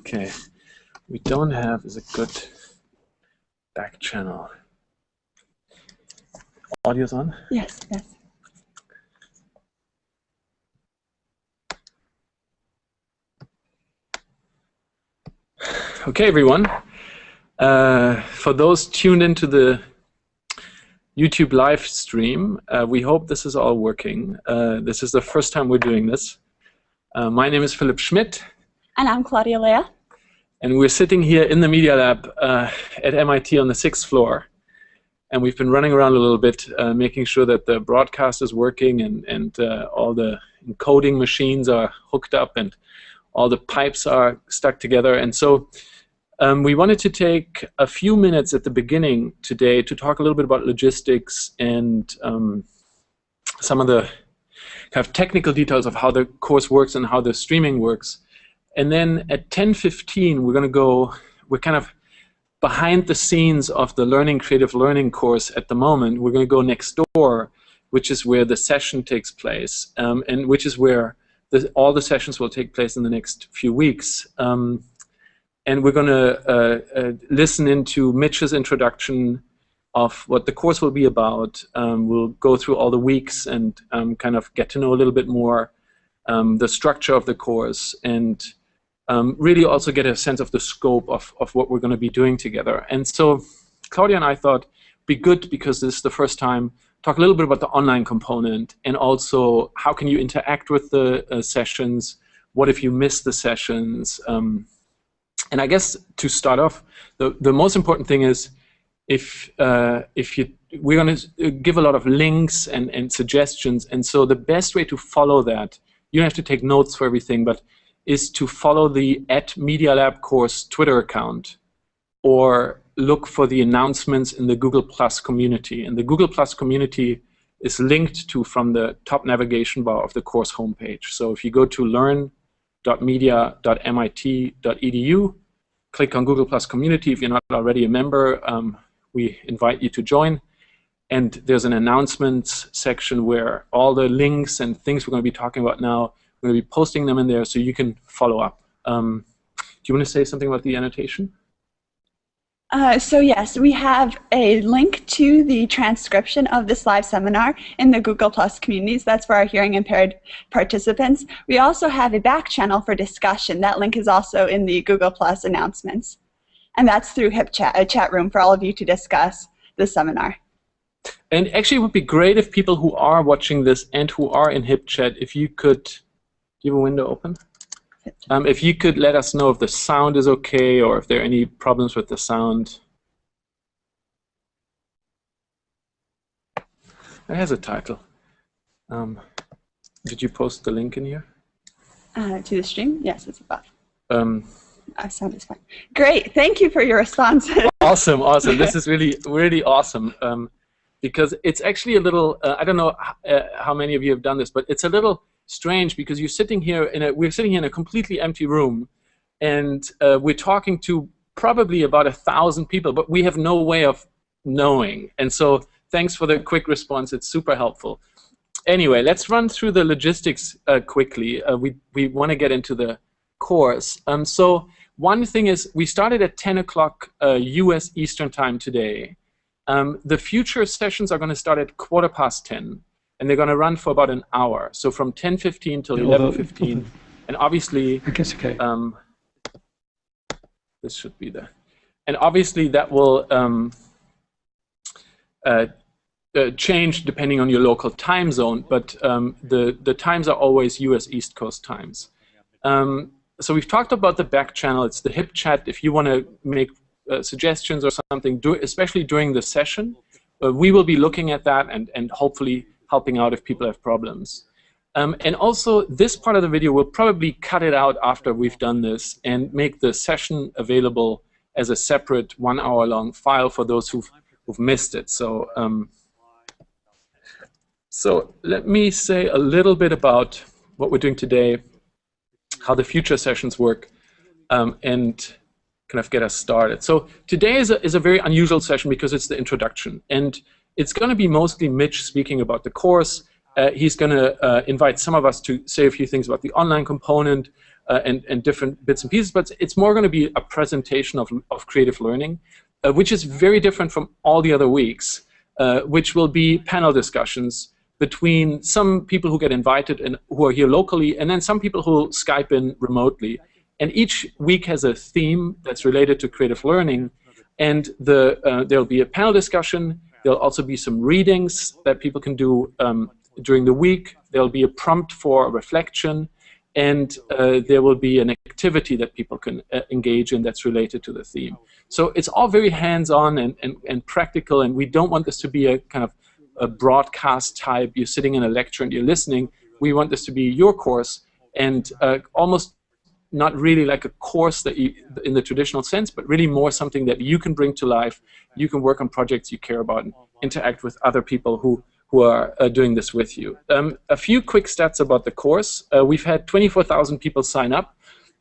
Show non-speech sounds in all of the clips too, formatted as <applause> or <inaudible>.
Okay, we don't have is a good back channel. Audio's on? Yes, yes. Okay, everyone. Uh, for those tuned into the YouTube live stream, uh, we hope this is all working. Uh, this is the first time we're doing this. Uh, my name is Philipp Schmidt. And I'm Claudia Urrea. And we're sitting here in the Media Lab uh, at MIT on the sixth floor. And we've been running around a little bit, uh, making sure that the broadcast is working and, and all the encoding machines are hooked up and all the pipes are stuck together. And so um, we wanted to take a few minutes at the beginning today to talk a little bit about logistics and um, some of the kind of technical details of how the course works and how the streaming works. And then at 10.15, we're going to go, we're kind of behind the scenes of the Learning Creative Learning course at the moment. We're going to go next door, which is where the session takes place, um, and which is where the, all the sessions will take place in the next few weeks. Um, and we're going to uh, uh, listen into Mitch's introduction of what the course will be about. Um, we'll go through all the weeks and um, kind of get to know a little bit more um, the structure of the course and um, really also get a sense of the scope of, of what we're going to be doing together. And so Claudia and I thought be good because this is the first time talk a little bit about the online component and also how can you interact with the uh, sessions, what if you miss the sessions. Um, and I guess to start off, the, the most important thing is if, uh, if you, we're going to give a lot of links and, and suggestions, and so the best way to follow that, you don't have to take notes for everything, but is to follow the at Media Lab course Twitter account or look for the announcements in the Google Plus community. And the Google Plus community is linked to from the top navigation bar of the course homepage. So if you go to learn.media.mit.edu, click on Google Plus community. If you're not already a member, um, we invite you to join. And there's an announcements section where all the links and things we're going to be talking about now, we're going to be posting them in there so you can follow up. Um, do you want to say something about the annotation? Uh, so yes, we have a link to the transcription of this live seminar in the Google Plus communities. That's for our hearing impaired participants. We also have a back channel for discussion. That link is also in the Google Plus announcements. And that's through HipChat, a chat room for all of you to discuss the seminar. And actually it would be great if people who are watching this and who are in HipChat, if you could, do you have a window open? Um, if you could let us know if the sound is okay or if there are any problems with the sound. It has a title. Um, did you post the link in here? Uh, to the stream? Yes, it's above. Um, uh, sound fine. Great. Thank you for your response. <laughs> awesome, awesome. This is really, really awesome. Um, because it's actually a little, uh, I don't know uh, how many of you have done this, but it's a little strange because you're sitting here in a we're sitting here in a completely empty room, and uh, we're talking to probably about a thousand people, but we have no way of knowing. And so thanks for the quick response. It's super helpful. Anyway, let's run through the logistics uh, quickly. Uh, we we want to get into the course. Um, so one thing is we started at 10 o'clock U.S. Uh, Eastern Time today. Um, the future sessions are going to start at quarter past 10 and they're going to run for about an hour. So from 10:15 till 11:15, and obviously, <laughs> I guess okay. Um, this should be there, and obviously that will um, uh, uh, change depending on your local time zone. But um, the the times are always U.S. East Coast times. Um, so we've talked about the back channel. It's the HipChat. If you want to make uh, suggestions or something, do, especially during the session, uh, we will be looking at that and and hopefully helping out if people have problems. Um, and also, this part of the video, we'll probably cut it out after we've done this and make the session available as a separate one-hour-long file for those who've, who've missed it. So, um, so let me say a little bit about what we're doing today, how the future sessions work, um, and kind of get us started. So today is a, is a very unusual session because it's the introduction. And it's going to be mostly Mitch speaking about the course. Uh, he's going to uh, invite some of us to say a few things about the online component. uh, and, and different bits and pieces, but it's more going to be a presentation of, of creative learning, uh, which is very different from all the other weeks, uh, which will be panel discussions between some people who get invited and who are here locally, and then some people who Skype in remotely. And each week has a theme that's related to creative learning, and the, uh, there'll be a panel discussion, there'll also be some readings that people can do um, during the week, there'll be a prompt for reflection, and uh, there will be an activity that people can uh, engage in that's related to the theme. So it's all very hands-on and, and, and practical, and we don't want this to be a kind of a broadcast type, you're sitting in a lecture and you're listening. We want this to be your course and uh, almost not really like a course that you, in the traditional sense, but really more something that you can bring to life. You can work on projects you care about and interact with other people who who are uh, doing this with you. Um, a few quick stats about the course. Uh, we've had 24,000 people sign up,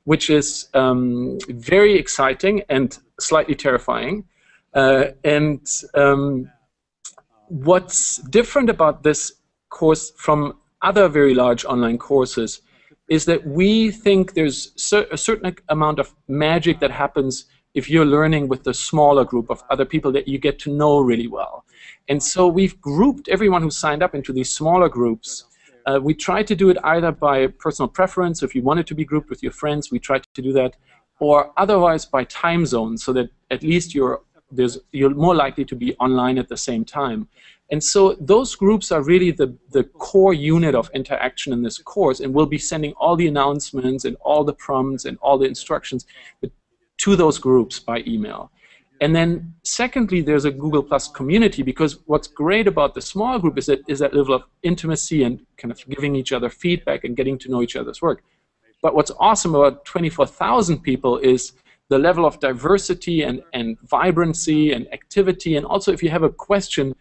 which is um, very exciting and slightly terrifying. Uh, and um, what's different about this course from other very large online courses is that we think there's a certain amount of magic that happens if you're learning with a smaller group of other people that you get to know really well. And so we've grouped everyone who signed up into these smaller groups. Uh, we tried to do it either by personal preference, if you wanted to be grouped with your friends, we tried to do that, or otherwise by time zone, so that at least you're, you're more likely to be online at the same time. And so those groups are really the, the core unit of interaction in this course, and we'll be sending all the announcements and all the prompts and all the instructions to those groups by email. And then secondly, there's a Google Plus community because what's great about the small group is that, is that level of intimacy and kind of giving each other feedback and getting to know each other's work. But what's awesome about 24,000 people is the level of diversity and, and vibrancy and activity. And also if you have a question,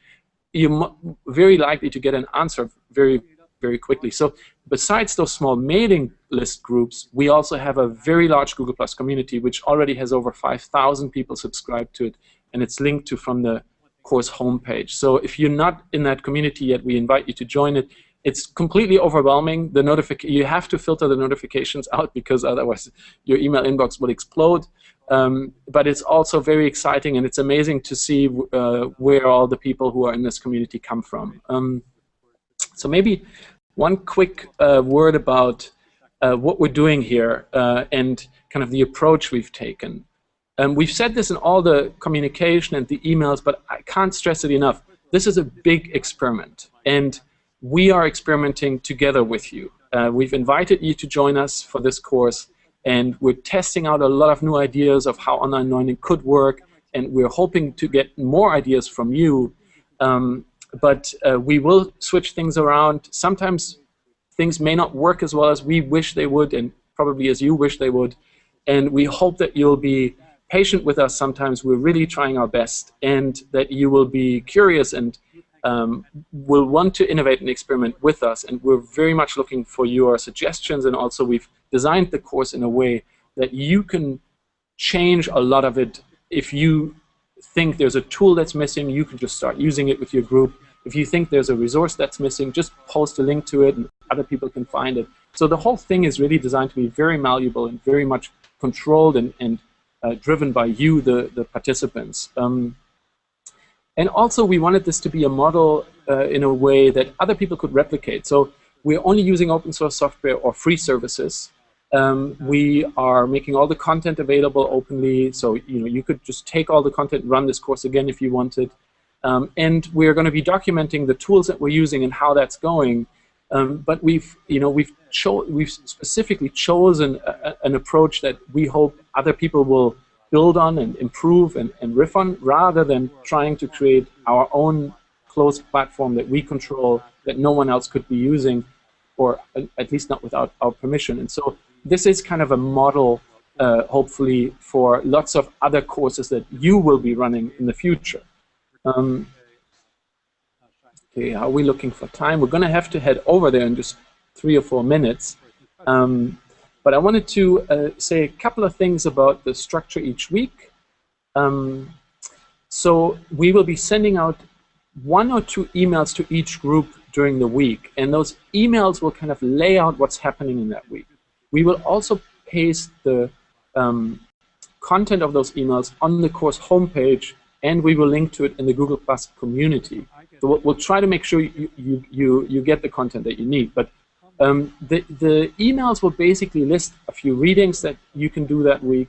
you're very likely to get an answer very, very quickly. So besides those small mailing list groups, we also have a very large Google Plus community, which already has over 5,000 people subscribed to it, and it's linked to from the course homepage. So if you're not in that community yet, we invite you to join it. It's completely overwhelming. The notific you have to filter the notifications <laughs> out because otherwise your email inbox will explode. Um, but it's also very exciting and it's amazing to see uh, where all the people who are in this community come from. Um, so maybe one quick uh, word about uh, what we're doing here uh, and kind of the approach we've taken. Um, we've said this in all the communication and the emails, but I can't stress it enough. This is a big experiment, and we are experimenting together with you. Uh, we've invited you to join us for this course, and we're testing out a lot of new ideas of how online learning could work, and we're hoping to get more ideas from you. Um, but uh, we will switch things around. Sometimes things may not work as well as we wish they would, and probably as you wish they would. And we hope that you'll be patient with us sometimes. We're really trying our best, and that you will be curious and um, will want to innovate and experiment with us. And we're very much looking for your suggestions, and also we've designed the course in a way that you can change a lot of it if you think there's a tool that's missing, you can just start using it with your group. If you think there's a resource that's missing, just post a link to it and other people can find it. So the whole thing is really designed to be very malleable and very much controlled and, and uh, driven by you, the, the participants. Um, and also we wanted this to be a model uh, in a way that other people could replicate. So we're only using open source software or free services. Um, we are making all the content available openly, so you know you could just take all the content and run this course again if you wanted. Um, and we're going to be documenting the tools that we're using and how that's going. Um, but we've, you know, we've we've specifically chosen a, an approach that we hope other people will build on and improve and, and riff on, rather than trying to create our own closed platform that we control that no one else could be using, or at least not without our permission. And so this is kind of a model, uh, hopefully, for lots of other courses that you will be running in the future. Um, okay, are we looking for time? We're going to have to head over there in just three or four minutes. Um, but I wanted to uh, say a couple of things about the structure each week. Um, so we will be sending out one or two emails to each group during the week, and those emails will kind of lay out what's happening in that week. We will also paste the um, content of those emails on the course homepage, and we will link to it in the Google Plus community. So we'll, we'll try to make sure you, you, you, you get the content that you need. But um, the, the emails will basically list a few readings that you can do that week.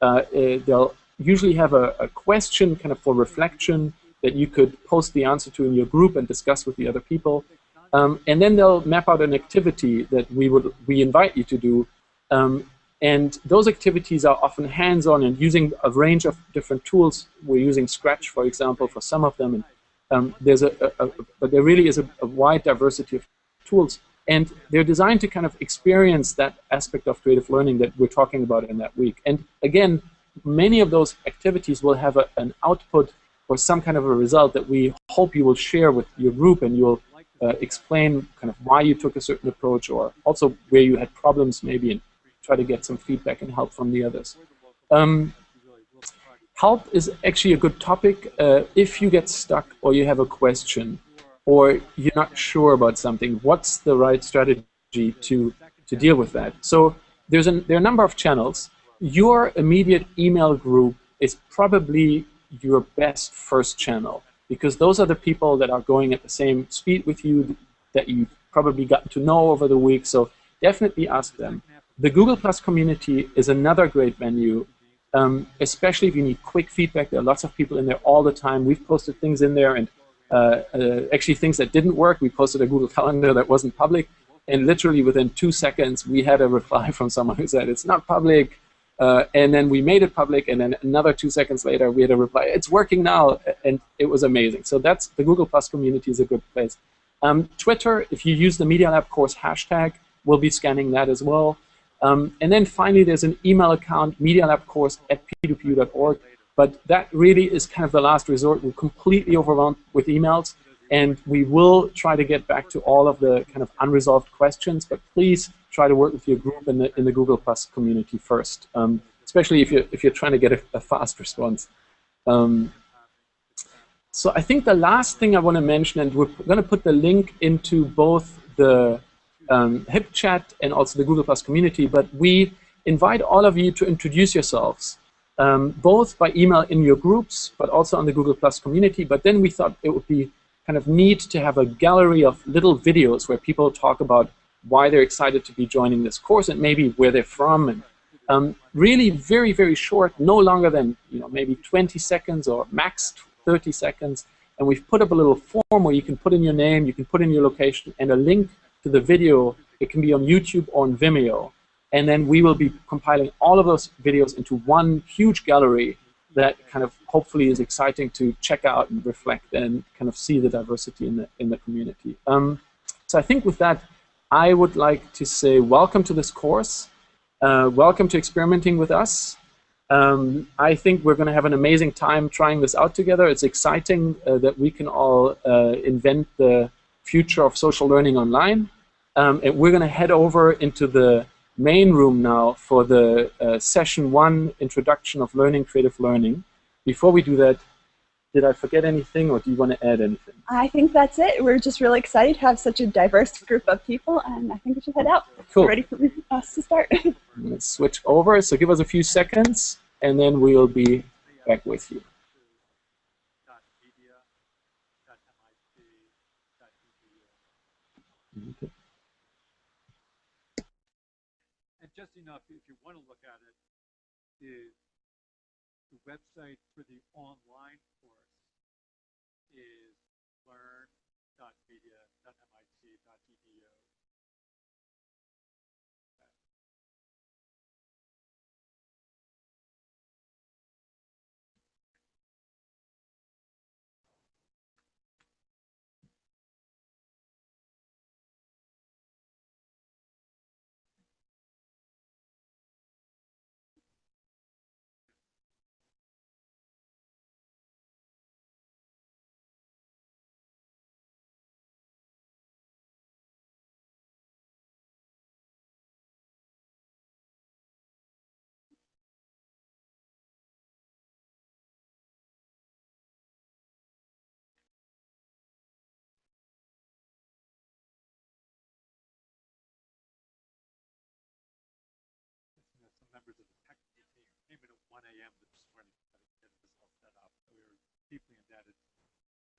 Uh, uh, they'll usually have a, a, question kind of for reflection that you could post the answer to in your group and discuss with the other people. Um, and then they'll map out an activity that we would we invite you to do. Um, and those activities are often hands-on and using a range of different tools. We're using Scratch, for example, for some of them. And um, there's a, a, a, but there really is a, a wide diversity of tools. And they're designed to kind of experience that aspect of creative learning that we're talking about in that week. And again, many of those activities will have a, an output or some kind of a result that we hope you will share with your group and you'll uh, explain kind of why you took a certain approach or also where you had problems maybe and try to get some feedback and help from the others. Um, help is actually a good topic uh, if you get stuck or you have a question or you're not sure about something. What's the right strategy to, to deal with that? So there's an, there are a number of channels. Your immediate email group is probably your best first channel because those are the people that are going at the same speed with you that you've probably gotten to know over the week. So definitely ask them. The Google Plus community is another great venue, um, especially if you need quick feedback. There are lots of people in there all the time. We've posted things in there and actually things that didn't work. We posted a Google <laughs> Calendar that wasn't public, and literally within two seconds, we had a reply <laughs> from someone who said, it's not public, uh, and then we made it public, and then another two seconds later, we had a reply, it's working now, and it was amazing. So that's, the Google Plus community is a good place. Um, Twitter, if you use the Media Lab course hashtag, we'll be scanning that as well. Um, and then finally, there's an email account, medialabcourse at p2pu.org. But that really is kind of the last resort. We're completely overwhelmed with emails, and we will try to get back to all of the kind of unresolved questions. But please try to work with your group in the in the Google Plus community first, um, especially if you're if you're trying to get a, a fast response. Um, so I think the last thing I want to mention, and we're going to put the link into both the um, HipChat and also the Google Plus community, but we invite all of you to introduce yourselves um, both by email in your groups, but also on the Google Plus community. But then we thought it would be kind of neat to have a gallery of little videos where people talk about why they're excited to be joining this course and maybe where they're from. And um, really very, very short, no longer than you know maybe 20 seconds or max 30 seconds. And we've put up a little form where you can put in your name, you can put in your location, and a link to the video. It can be on YouTube or on Vimeo. And then we will be compiling all of those videos into one huge gallery that kind of hopefully is exciting to check out and reflect and kind of see the diversity in the, in the community. Um, so I think with that, I would like to say welcome to this course. Uh, welcome to experimenting with us. Um, I think we're going to have an amazing time trying this out together. It's exciting uh, that we can all uh, invent the future of social learning online. Um, and we're going to head over into the main room now for the uh, session one, Introduction of Learning, Creative Learning. Before we do that, did I forget anything or do you want to add anything? I think that's it. We're just really excited to have such a diverse group of people and I think we should head out. Cool. ready for us to start. <laughs> Let's switch over. So give us a few seconds and then we'll be back with you. Enough, if you want to look at it, is the website for the online course is learn.media.mit.edu.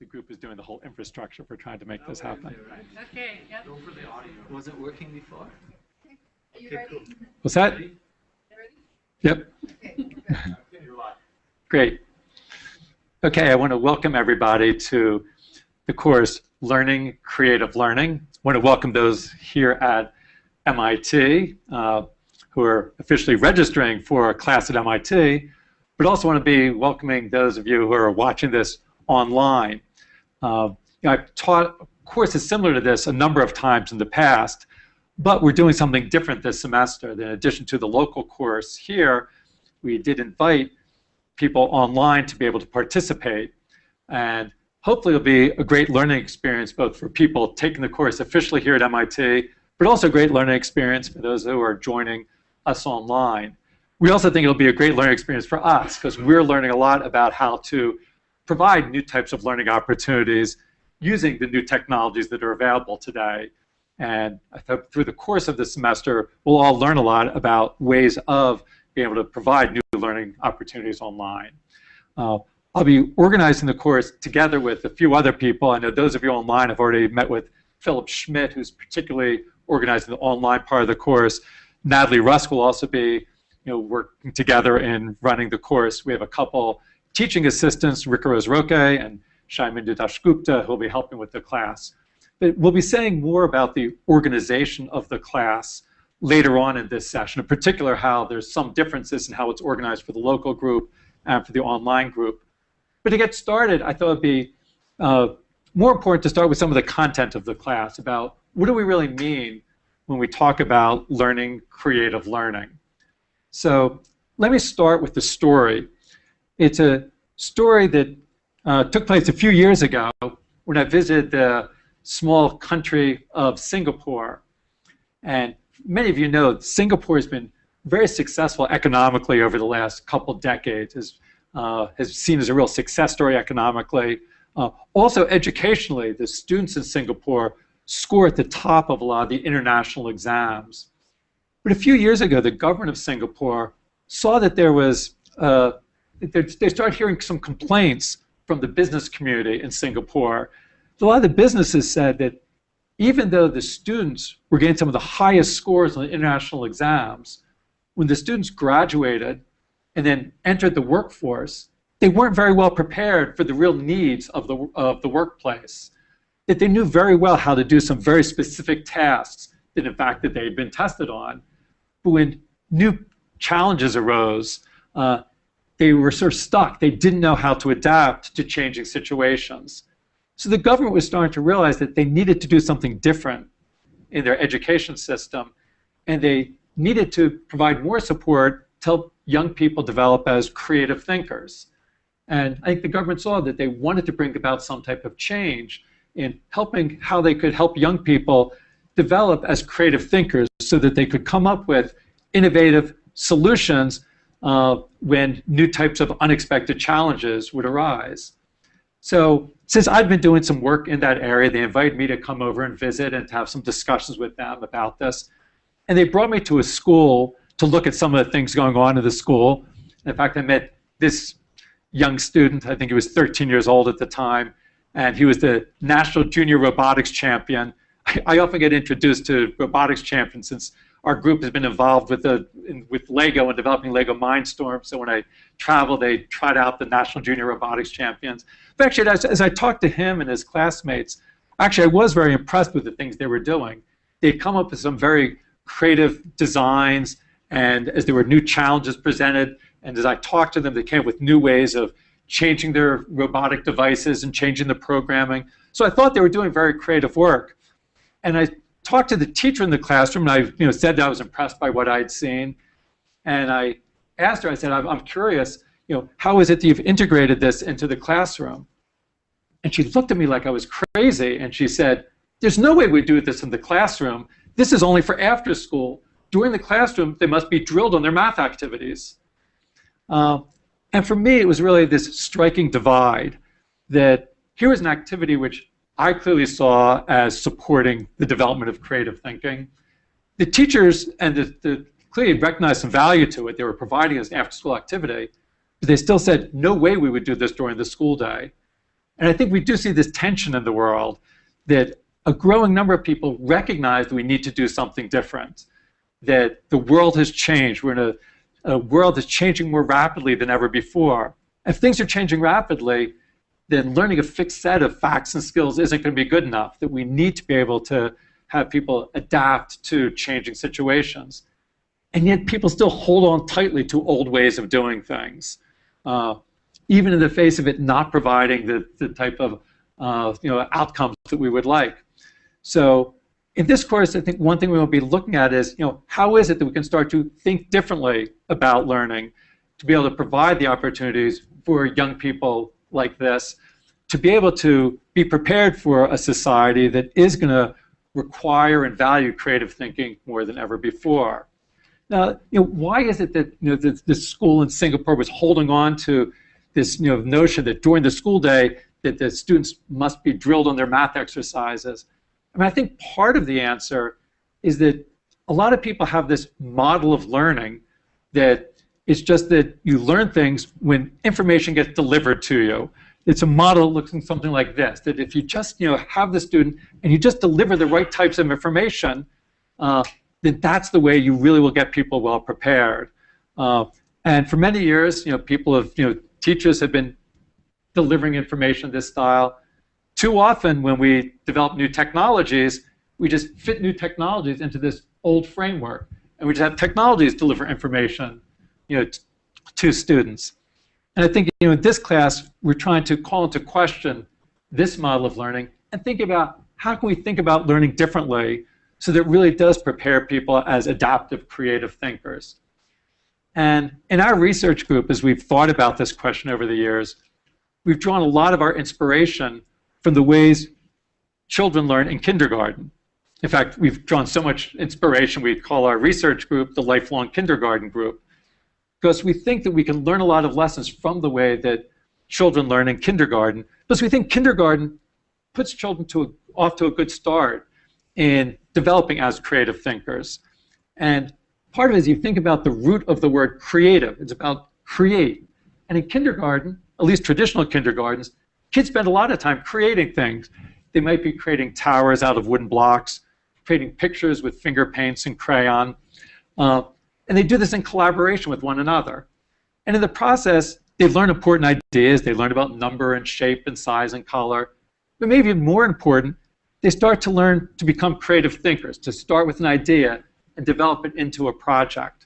The group is doing the whole infrastructure for trying to make this happen. Okay, yep. Go for the audio. Was it working before? Are you Okay, ready? cool. Was that? Ready? Yep. Okay. <laughs> Great. Okay, I want to welcome everybody to the course Learning Creative Learning. I want to welcome those here at MIT uh, who are officially registering for a class at MIT, but also want to be welcoming those of you who are watching this online. Uh, you know, I've taught courses similar to this a number of times in the past, but we're doing something different this semester. In addition to the local course here, we did invite people online to be able to participate. And hopefully it'll be a great learning experience both for people taking the course officially here at MIT, but also a great learning experience for those who are joining us online. We also think it'll be a great learning experience for us because we're learning a lot about how to provide new types of learning opportunities using the new technologies that are available today. And through the course of the semester, we'll all learn a lot about ways of being able to provide new learning opportunities online. Uh, I'll be organizing the course together with a few other people. I know those of you online have already met with Philipp Schmidt, who's particularly organizing the online part of the course. Natalie Rusk will also be you know, working together in running the course. We have a couple teaching assistants, Ricarose Roque and Sayamindu Dasgupta, who will be helping with the class. But we'll be saying more about the organization of the class later on in this session, in particular how there's some differences in how it's organized for the local group and for the online group. But to get started, I thought it'd be uh, more important to start with some of the content of the class about what do we really mean when we talk about learning creative learning. So let me start with the story. It's a story that uh, took place a few years ago when I visited the small country of Singapore. And many of you know Singapore has been very successful economically over the last couple decades, has, uh, has seen as a real success story economically. Uh, also educationally, the students in Singapore score at the top of a lot of the international exams. But a few years ago, the government of Singapore saw that there was, uh, they start hearing some complaints from the business community in Singapore. A lot of the businesses said that even though the students were getting some of the highest scores on the international exams, when the students graduated and then entered the workforce, they weren't very well prepared for the real needs of the, of the workplace. That they knew very well how to do some very specific tasks that in fact that they had been tested on. But when new challenges arose, uh, they were sort of stuck. They didn't know how to adapt to changing situations. So the government was starting to realize that they needed to do something different in their education system, and they needed to provide more support to help young people develop as creative thinkers. And I think the government saw that they wanted to bring about some type of change in helping how they could help young people develop as creative thinkers so that they could come up with innovative solutions uh, when new types of unexpected challenges would arise. So since I've been doing some work in that area, they invited me to come over and visit and to have some discussions with them about this. And they brought me to a school to look at some of the things going on in the school. In fact, I met this young student, I think he was 13 years old at the time, and he was the national junior robotics champion. I, I often get introduced to robotics champions since our group has been involved with the in, with Lego and developing Lego Mindstorm. So when I travel, they tried out the National Junior Robotics Champions. But actually, as, as I talked to him and his classmates, actually I was very impressed with the things they were doing. They'd come up with some very creative designs, and as there were new challenges presented, and as I talked to them, they came up with new ways of changing their robotic devices and changing the programming. So I thought they were doing very creative work. And I talked to the teacher in the classroom, and I you know, said that I was impressed by what I'd seen. And I asked her, I said, I'm, I'm curious, you know, how is it that you've integrated this into the classroom? And she looked at me like I was crazy, and she said, there's no way we'd do this in the classroom. This is only for after school. During the classroom, they must be drilled on their math activities. Uh, and for me, it was really this striking divide that here was an activity which I clearly saw as supporting the development of creative thinking. The teachers and the, the clearly recognized some value to it. They were providing an after-school activity. but they still said, no way we would do this during the school day. And I think we do see this tension in the world that a growing number of people recognize that we need to do something different, that the world has changed. We're in a, a world that's changing more rapidly than ever before. If things are changing rapidly, then learning a fixed set of facts and skills isn't going to be good enough, that we need to be able to have people adapt to changing situations. And yet people still hold on tightly to old ways of doing things, uh, even in the face of it not providing the, the type of uh, you know, outcomes that we would like. So in this course, I think one thing we will be looking at is, you know, how is it that we can start to think differently about learning to be able to provide the opportunities for young people like this to be able to be prepared for a society that is going to require and value creative thinking more than ever before. Now, you know, why is it that you know this school in Singapore was holding on to this you know notion that during the school day that the students must be drilled on their math exercises? I mean, I think part of the answer is that a lot of people have this model of learning that it's just that you learn things when information gets delivered to you it's a model looking something like this, that if you just you know, have the student and you just deliver the right types of information, uh, then that's the way you really will get people well prepared. Uh, and for many years, you know, people have, you know, teachers have been delivering information this style. Too often when we develop new technologies, we just fit new technologies into this old framework. And we just have technologies deliver information you know, to students. And I think you know, in this class, we're trying to call into question this model of learning and think about how can we think about learning differently so that it really does prepare people as adaptive, creative thinkers. And in our research group, as we've thought about this question over the years, we've drawn a lot of our inspiration from the ways children learn in kindergarten. In fact, we've drawn so much inspiration, we call our research group the Lifelong Kindergarten Group because we think that we can learn a lot of lessons from the way that children learn in kindergarten, because we think kindergarten puts children to a, off to a good start in developing as creative thinkers. And part of it is you think about the root of the word creative. It's about create. And in kindergarten, at least traditional kindergartens, kids spend a lot of time creating things. They might be creating towers out of wooden blocks, creating pictures with finger paints and crayon. Uh, and they do this in collaboration with one another. And in the process, they learn important ideas. They learn about number and shape and size and color. But maybe more important, they start to learn to become creative thinkers, to start with an idea and develop it into a project.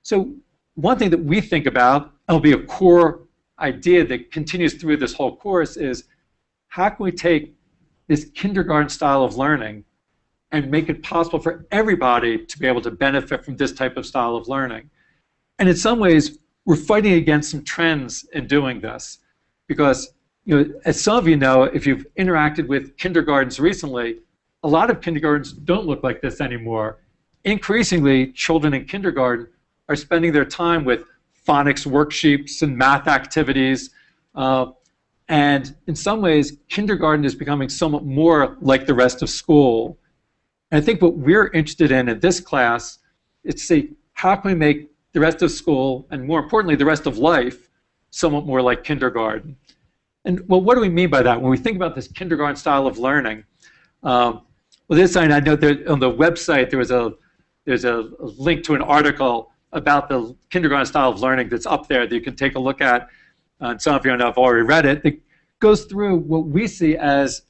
So one thing that we think about, and will be a core idea that continues through this whole course, is how can we take this kindergarten style of learning and make it possible for everybody to be able to benefit from this type of style of learning. And in some ways, we're fighting against some trends in doing this because, you know, as some of you know, if you've interacted with kindergartens recently, a lot of kindergartens don't look like this anymore. Increasingly, children in kindergarten are spending their time with phonics worksheets and math activities. Uh, and in some ways, kindergarten is becoming somewhat more like the rest of school. And I think what we're interested in in this class is to see how can we make the rest of school, and more importantly, the rest of life, somewhat more like kindergarten. And well, what do we mean by that? When we think about this kindergarten style of learning, um, well, this I know that on the website there was a there's a, link to an article about the kindergarten style of learning that's up there that you can take a look at. Uh, and some of you know have already read it. It goes through what we see as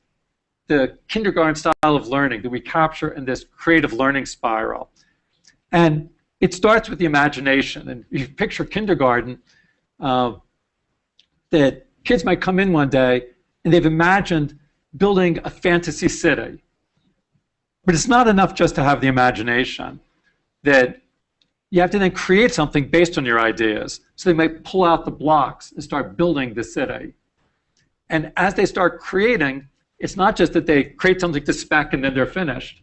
the kindergarten style of learning that we capture in this creative learning spiral. And it starts with the imagination. And you picture kindergarten, uh, that kids might come in one day and they've imagined building a fantasy city. But it's not enough just to have the imagination. That you have to then create something based on your ideas. So they might pull out the blocks and start building the city. And as they start creating, it's not just that they create something to spec and then they're finished.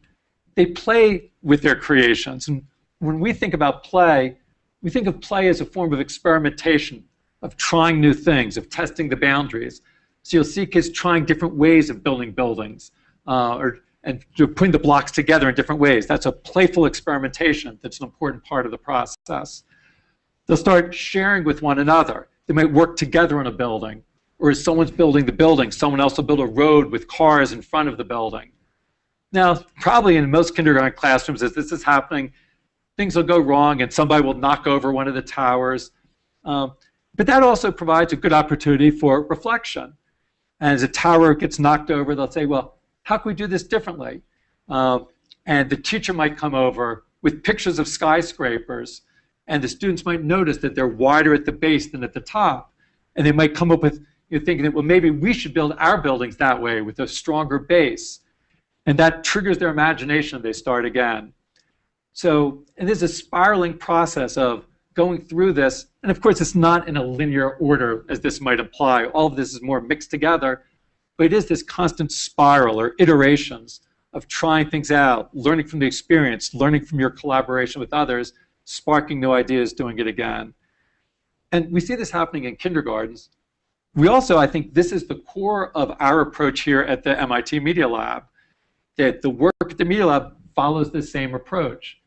They play with their creations. And when we think about play, we think of play as a form of experimentation, of trying new things, of testing the boundaries. So you'll see kids trying different ways of building buildings uh, or and putting the blocks together in different ways. That's a playful experimentation that's an important part of the process. They'll start sharing with one another. They might work together on a building. Or as someone's building the building, someone else will build a road with cars in front of the building. Now, probably in most kindergarten classrooms, as this is happening, things will go wrong and somebody will knock over one of the towers. Um, but that also provides a good opportunity for reflection. And as a tower gets knocked over, they'll say, well, how can we do this differently? Um, and the teacher might come over with pictures of skyscrapers, and the students might notice that they're wider at the base than at the top. And they might come up with you know, thinking that, well, maybe we should build our buildings that way with a stronger base. And that triggers their imagination. They start again. So, and there's a spiraling process of going through this. And of course, it's not in a linear order as this might imply. All of this is more mixed together. But it is this constant spiral or iterations of trying things out, learning from the experience, learning from your collaboration with others, sparking new ideas, doing it again. And we see this happening in kindergartens. We also, I think, this is the core of our approach here at the MIT Media Lab, that the work at the Media Lab follows the same approach.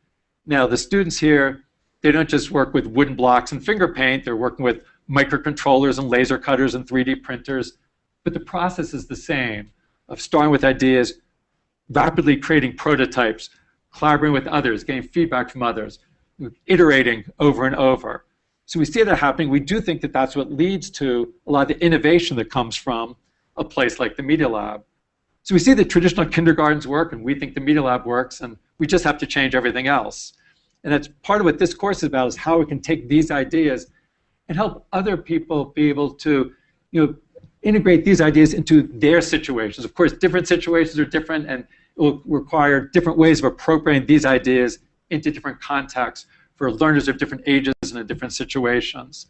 Now, the students here, they don't just work with wooden blocks and finger paint, they're working with microcontrollers and laser cutters and 3D printers, but the process is the same of starting with ideas, rapidly creating prototypes, collaborating with others, getting feedback from others, iterating over and over. So we see that happening. We do think that that's what leads to a lot of the innovation that comes from a place like the Media Lab. So we see that traditional kindergartens work, and we think the Media Lab works, and we just have to change everything else. And that's part of what this course is about, is how we can take these ideas and help other people be able to you know, integrate these ideas into their situations. Of course, different situations are different, and it will require different ways of appropriating these ideas into different contexts for learners of different ages and in different situations.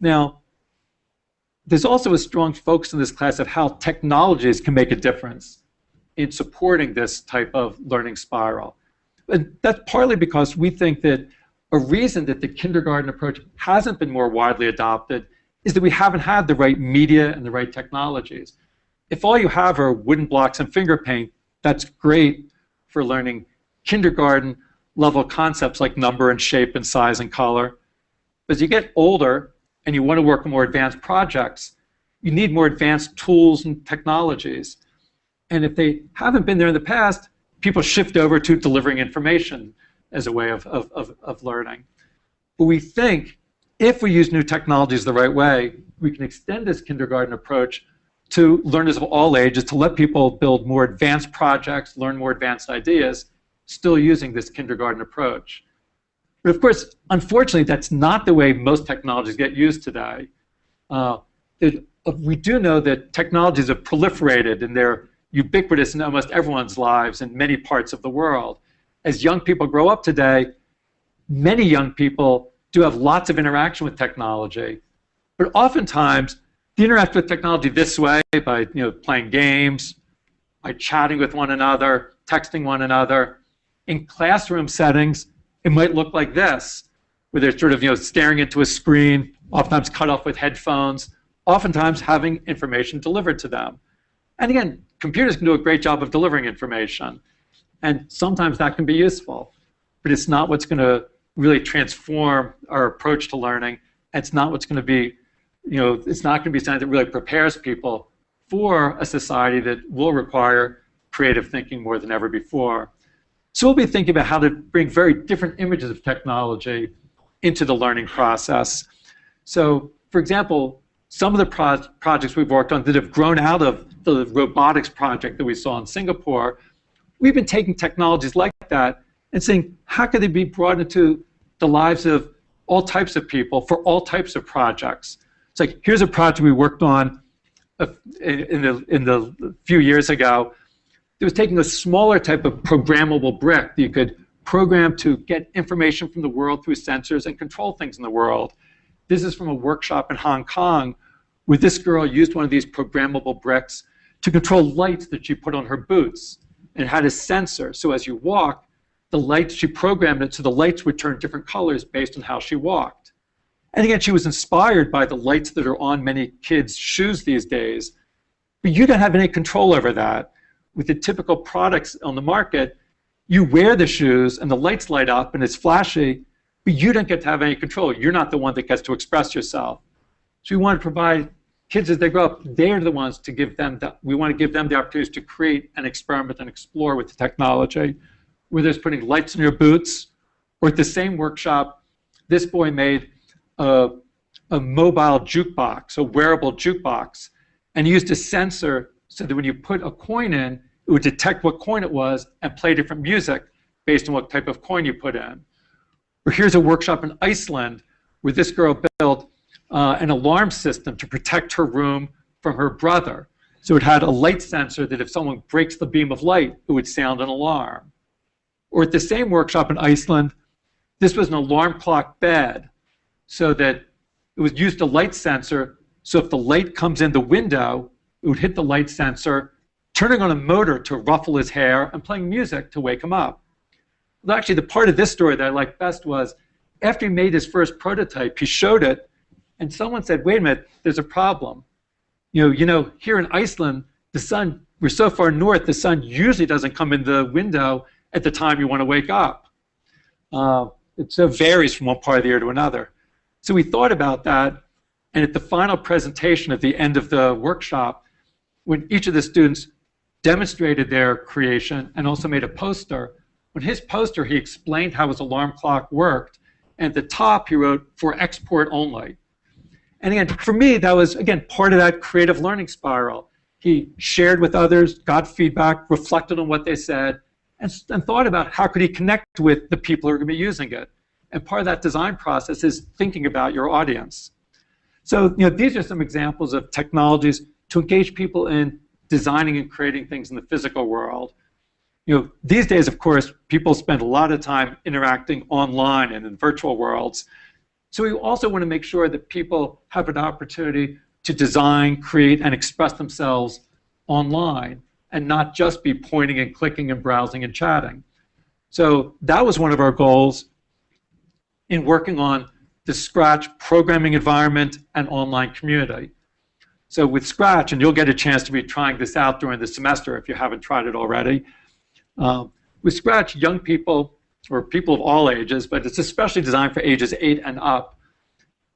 Now, there's also a strong focus in this class of how technologies can make a difference in supporting this type of learning spiral. And that's partly because we think that a reason that the kindergarten approach hasn't been more widely adopted is that we haven't had the right media and the right technologies. If all you have are wooden blocks and finger paint, that's great for learning kindergarten level concepts like number and shape and size and color. As you get older and you want to work on more advanced projects, you need more advanced tools and technologies. And if they haven't been there in the past, people shift over to delivering information as a way of, of, of, of learning. But we think if we use new technologies the right way, we can extend this kindergarten approach to learners of all ages to let people build more advanced projects, learn more advanced ideas, still using this kindergarten approach. But of course, unfortunately, that's not the way most technologies get used today. Uh, it, uh, we do know that technologies have proliferated and they're ubiquitous in almost everyone's lives in many parts of the world. As young people grow up today, many young people do have lots of interaction with technology. But oftentimes, they interact with technology this way by you know, playing games, by chatting with one another, texting one another. In classroom settings, it might look like this, where they're sort of you know, staring into a screen, oftentimes cut off with headphones, oftentimes having information delivered to them. And again, computers can do a great job of delivering information. And sometimes that can be useful. But it's not what's going to really transform our approach to learning. It's not what's going to be, you know, it's not going to be something that really prepares people for a society that will require creative thinking more than ever before. So we'll be thinking about how to bring very different images of technology into the learning process. So, for example, some of the pro projects we've worked on that have grown out of the robotics project that we saw in Singapore, we've been taking technologies like that and saying, how could they be brought into the lives of all types of people for all types of projects? It's like, here's a project we worked on in the, in the few years ago. It was taking a smaller type of programmable brick that you could program to get information from the world through sensors and control things in the world. This is from a workshop in Hong Kong where this girl used one of these programmable bricks to control lights that she put on her boots. And had a sensor, so as you walk, the lights, she programmed it so the lights would turn different colors based on how she walked. And again, she was inspired by the lights that are on many kids' shoes these days. But you don't have any control over that. With the typical products on the market, you wear the shoes and the lights light up and it's flashy, but you don't get to have any control. You're not the one that gets to express yourself. So we want to provide kids as they grow up, they're the ones to give them, the, we want to give them the opportunities to create and experiment and explore with the technology, whether it's putting lights in your boots, or at the same workshop, this boy made a, a mobile jukebox, a wearable jukebox, and used a sensor so that when you put a coin in, it would detect what coin it was and play different music based on what type of coin you put in. Or here's a workshop in Iceland where this girl built uh, an alarm system to protect her room from her brother. So it had a light sensor that if someone breaks the beam of light, it would sound an alarm. Or at the same workshop in Iceland, this was an alarm clock bed so that it was used a light sensor. So if the light comes in the window, it would hit the light sensor, turning on a motor to ruffle his hair and playing music to wake him up. Well, actually, the part of this story that I liked best was after he made his first prototype, he showed it and someone said, wait a minute, there's a problem. You know, you know, here in Iceland, the sun, we're so far north, the sun usually doesn't come in the window at the time you want to wake up. Uh, it so varies from one part of the year to another. So we thought about that, and at the final presentation at the end of the workshop, when each of the students demonstrated their creation and also made a poster, when his poster, he explained how his alarm clock worked, and at the top he wrote, for export only. And again, for me, that was, again, part of that creative learning spiral. He shared with others, got feedback, reflected on what they said, and, and thought about how could he connect with the people who are going to be using it. And part of that design process is thinking about your audience. So you know, these are some examples of technologies to engage people in designing and creating things in the physical world. You know, these days, of course, people spend a lot of time interacting online and in virtual worlds. So we also want to make sure that people have an opportunity to design, create, and express themselves online and not just be pointing and clicking and browsing and chatting. So that was one of our goals in working on the Scratch programming environment and online community. So with Scratch, and you'll get a chance to be trying this out during the semester if you haven't tried it already, uh, with Scratch, young people or people of all ages, but it's especially designed for ages 8 and up,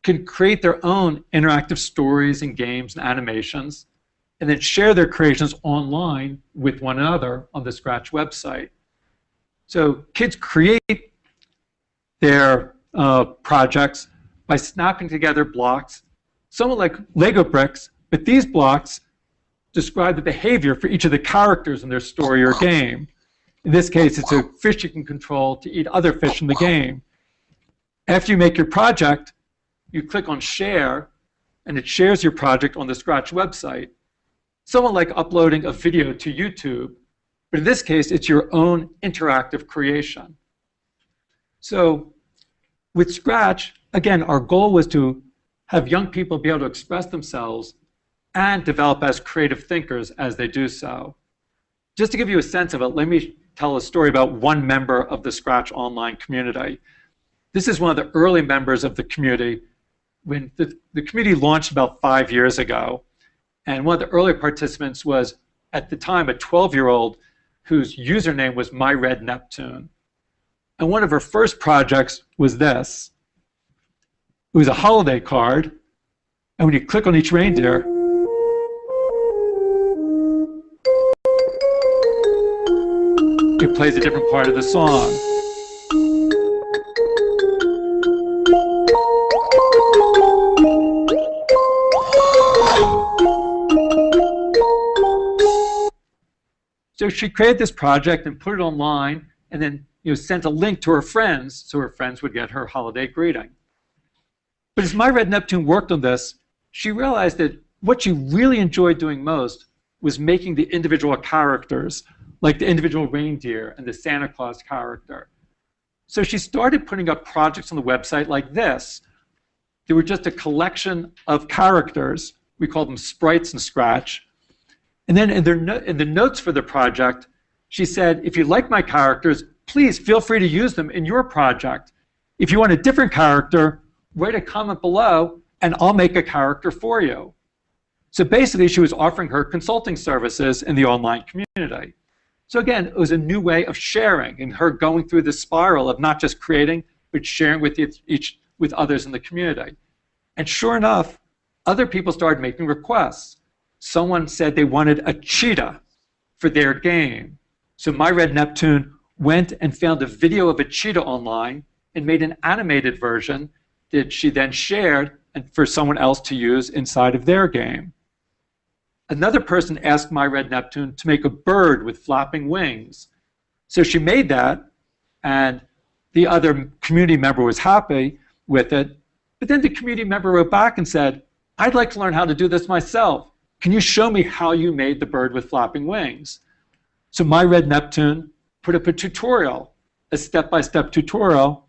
can create their own interactive stories and games and animations, and then share their creations online with one another on the Scratch website. So kids create their uh, projects by snapping together blocks, somewhat like Lego bricks, but these blocks describe the behavior for each of the characters in their story or game. In this case, it's a fish you can control to eat other fish in the game. After you make your project, you click on Share, and it shares your project on the Scratch website. Somewhat like uploading a video to YouTube, but in this case, it's your own interactive creation. So with Scratch, again, our goal was to have young people be able to express themselves and develop as creative thinkers as they do so. Just to give you a sense of it, let me tell a story about one member of the Scratch Online community. This is one of the early members of the community when the, the community launched about five years ago. And one of the early participants was, at the time, a 12-year-old whose username was My Red Neptune. And one of her first projects was this. It was a holiday card, and when you click on each reindeer, it plays a different part of the song. So she created this project and put it online and then you know, sent a link to her friends so her friends would get her holiday greeting. But as My Red Neptune worked on this, she realized that what she really enjoyed doing most was making the individual characters like the individual reindeer and the Santa Claus character. So she started putting up projects on the website like this. They were just a collection of characters. We call them sprites in Scratch. And then in, no in the notes for the project, she said, if you like my characters, please feel free to use them in your project. If you want a different character, write a comment below and I'll make a character for you. So basically, she was offering her consulting services in the online community. So again, it was a new way of sharing and her going through the spiral of not just creating, but sharing with each with others in the community. And sure enough, other people started making requests. Someone said they wanted a cheetah for their game. So My Red Neptune went and found a video of a cheetah online and made an animated version that she then shared and for someone else to use inside of their game. Another person asked My Red Neptune to make a bird with flapping wings. So she made that, and the other community member was happy with it. But then the community member wrote back and said, I'd like to learn how to do this myself. Can you show me how you made the bird with flapping wings? So My Red Neptune put up a tutorial, a step-by-step tutorial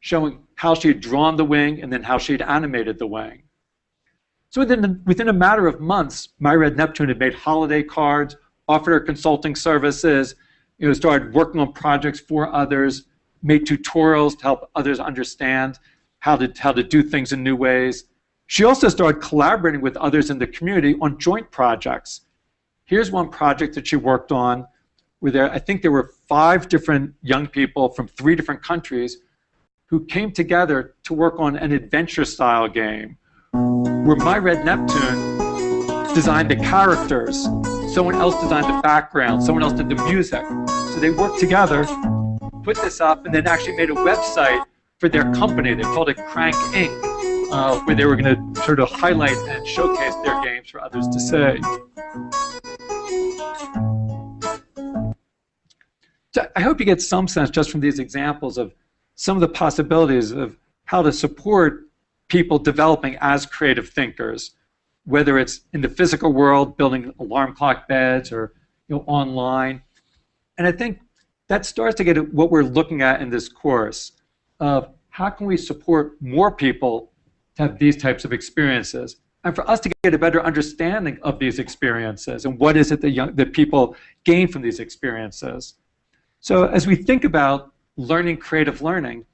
showing how she had drawn the wing and then how she had animated the wing. So within, within a matter of months, My Red Neptune had made holiday cards, offered her consulting services, you know, started working on projects for others, made tutorials to help others understand how to, how to do things in new ways. She also started collaborating with others in the community on joint projects. Here's one project that she worked on where there, I think there were five different young people from three different countries who came together to work on an adventure style game where My Red Neptune designed the characters, someone else designed the background, someone else did the music. So they worked together, put this up, and then actually made a website for their company. They called it Crank Inc., uh, where they were going to sort of highlight and showcase their games for others to see. So I hope you get some sense just from these examples of some of the possibilities of how to support people developing as creative thinkers, whether it's in the physical world, building alarm clock beds, or you know, online. And I think that starts to get at what we're looking at in this course of how can we support more people to have these types of experiences and for us to get a better understanding of these experiences and what is it that, young, that people gain from these experiences. So as we think about learning creative learning,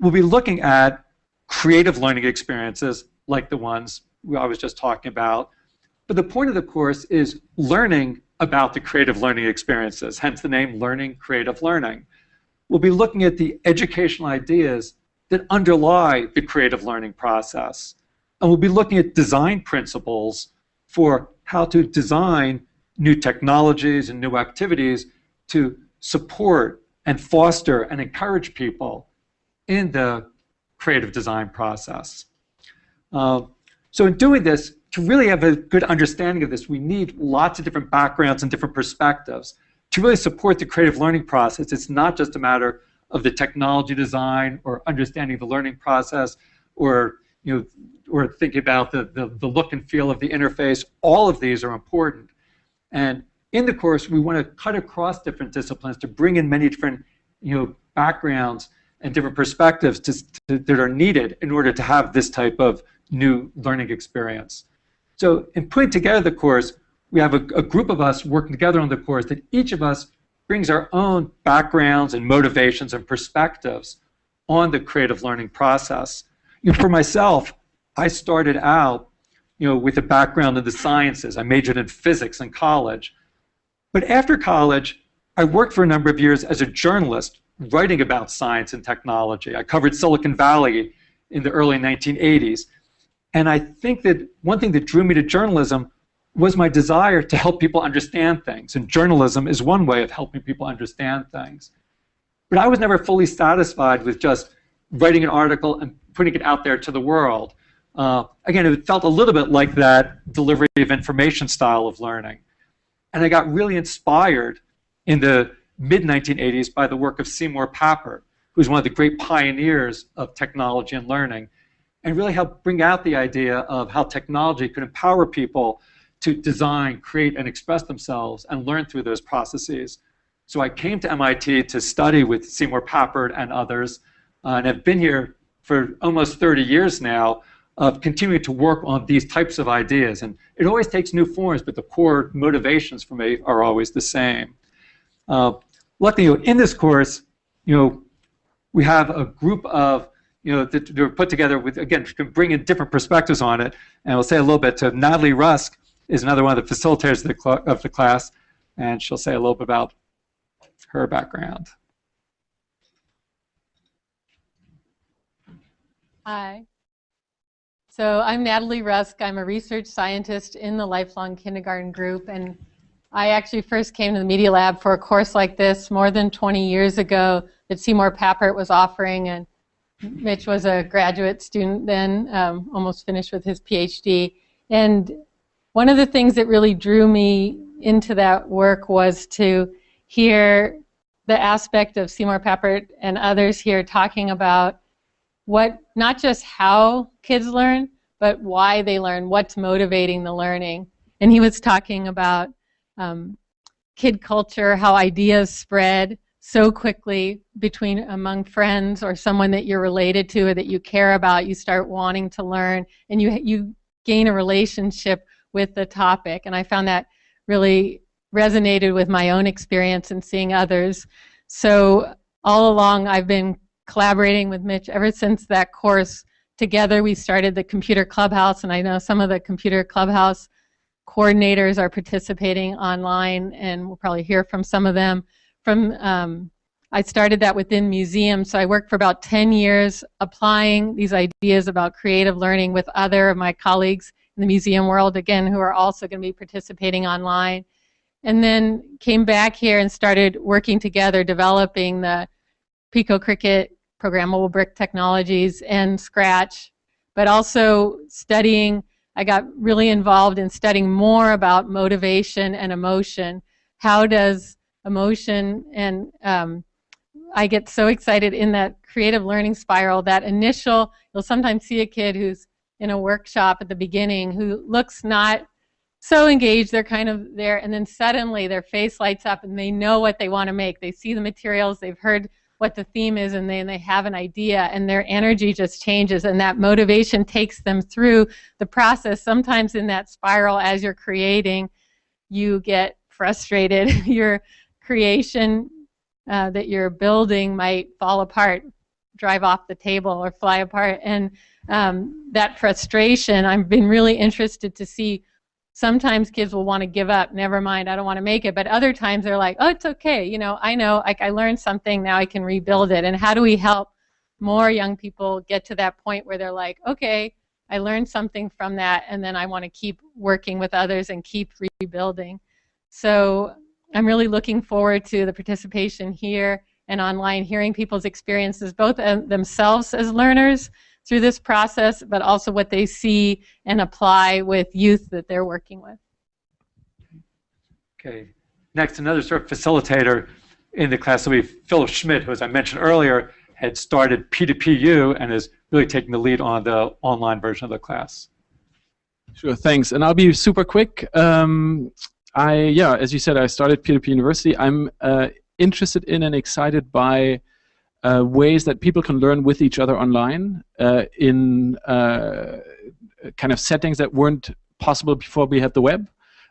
we'll be looking at creative learning experiences like the ones I was just talking about. But the point of the course is learning about the creative learning experiences, hence the name Learning Creative Learning. We'll be looking at the educational ideas that underlie the creative learning process. And we'll be looking at design principles for how to design new technologies and new activities to support and foster and encourage people in the creative design process. Uh, so in doing this, to really have a good understanding of this, we need lots of different backgrounds and different perspectives. To really support the creative learning process, it's not just a matter of the technology design or understanding the learning process or you know, or thinking about the, the, the look and feel of the interface. All of these are important. And in the course, we want to cut across different disciplines to bring in many different you know, backgrounds and different perspectives to, to, that are needed in order to have this type of new learning experience. So in putting together the course, we have a, a, group of us working together on the course that each of us brings our own backgrounds and motivations and perspectives on the creative learning process. You know, for myself, I started out you know, with a background in the sciences. I majored in physics in college. But after college, I worked for a number of years as a journalist writing about science and technology. I covered Silicon Valley in the early 1980s. And I think that one thing that drew me to journalism was my desire to help people understand things. And journalism is one way of helping people understand things. But I was never fully satisfied with just writing an article and putting it out there to the world. Uh, again, it felt a little bit like that delivery of information style of learning. And I got really inspired in the mid-1980s by the work of Seymour Papert, who's one of the great pioneers of technology and learning, and really helped bring out the idea of how technology could empower people to design, create, and express themselves and learn through those processes. So I came to MIT to study with Seymour Papert and others, uh, and have been here for almost 30 years now of continuing to work on these types of ideas. And it always takes new forms, but the core motivations for me are always the same. Uh, luckily, you know, in this course, you know, we have a group of, you know, that are put together with, again, can bring in different perspectives on it. And we'll say a little bit to Natalie Rusk is another one of the facilitators of the, of the class, and she'll say a little bit about her background. Hi. So I'm Natalie Rusk. I'm a research scientist in the Lifelong Kindergarten Group, and I actually first came to the Media Lab for a course like this more than 20 years ago that Seymour Papert was offering, and Mitch was a graduate student then, um, almost finished with his PhD. And one of the things that really drew me into that work was to hear the aspect of Seymour Papert and others here talking about what not just how kids learn, but why they learn, what's motivating the learning. And he was talking about um, kid culture, how ideas spread so quickly between among friends or someone that you're related to or that you care about. You start wanting to learn, and you you gain a relationship with the topic. And I found that really resonated with my own experience and seeing others. So all along, I've been collaborating with Mitch ever since that course. Together, we started the Computer Clubhouse, and I know some of the Computer Clubhouse coordinators are participating online, and we'll probably hear from some of them. From um, I started that within museums, so I worked for about 10 years applying these ideas about creative learning with other of my colleagues in the museum world, again, who are also going to be participating online. And then came back here and started working together, developing the PicoCricket programmable brick technologies and Scratch, but also studying I got really involved in studying more about motivation and emotion. How does emotion and um, I get so excited in that creative learning spiral, that initial, you'll sometimes see a kid who's in a workshop at the beginning who looks not so engaged, they're kind of there, and then suddenly their face lights up and they know what they want to make. They see the materials, they've heard what the theme is and then they have an idea and their energy just changes and that motivation takes them through the process. Sometimes in that spiral as you're creating, you get frustrated. <laughs> Your creation uh, that you're building might fall apart, drive off the table or fly apart. And um, that frustration, I've been really interested to see sometimes kids will want to give up never mind i don't want to make it but other times they're like oh it's okay you know i know like i learned something now i can rebuild it. And how do we help more young people get to that point where they're like okay i learned something from that and then i want to keep working with others and keep rebuilding. So i'm really looking forward to the participation here and online hearing people's experiences both um, themselves as learners through this process, but also what they see and apply with youth that they're working with. Okay. Next, another sort of facilitator in the class will be Philipp Schmidt, who, as I mentioned earlier, had started P2PU and is really taking the lead on the online version of the class. Sure, thanks. And I'll be super quick. Um, I, yeah, as you said, I started P2P University. I'm uh, interested in and excited by uh, ways that people can learn with each other online uh, in uh, kind of settings that weren't possible before we had the web.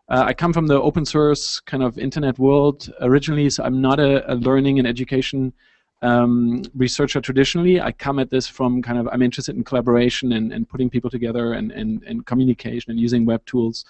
Uh, I come from the open source kind of internet world originally, so I'm not a, a learning and education um, researcher traditionally. I come at this from kind of, I'm interested in collaboration and, and putting people together and, and, and communication and using web tools.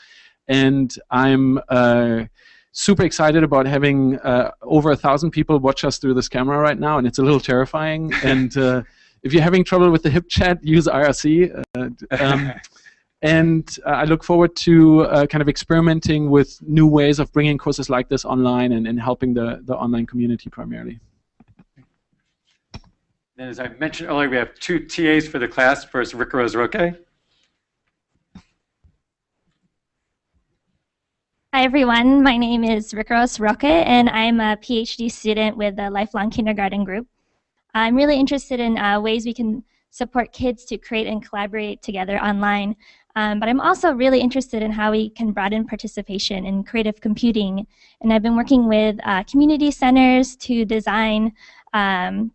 And I'm uh, super excited about having uh, over a thousand people watch us through this camera right now, and it's a little terrifying. <laughs> and uh, if you're having trouble with the HipChat, use IRC. Uh, um, <laughs> and uh, I look forward to uh, kind of experimenting with new ways of bringing courses like this online and, and helping the, the online community primarily. And as I mentioned earlier, we have two TAs for the class. First, Ricarose Hi, everyone. My name is Rose Roque, and I'm a PhD student with the Lifelong Kindergarten Group. I'm really interested in uh, ways we can support kids to create and collaborate together online. Um, but I'm also really interested in how we can broaden participation in creative computing. And I've been working with uh, community centers to design um,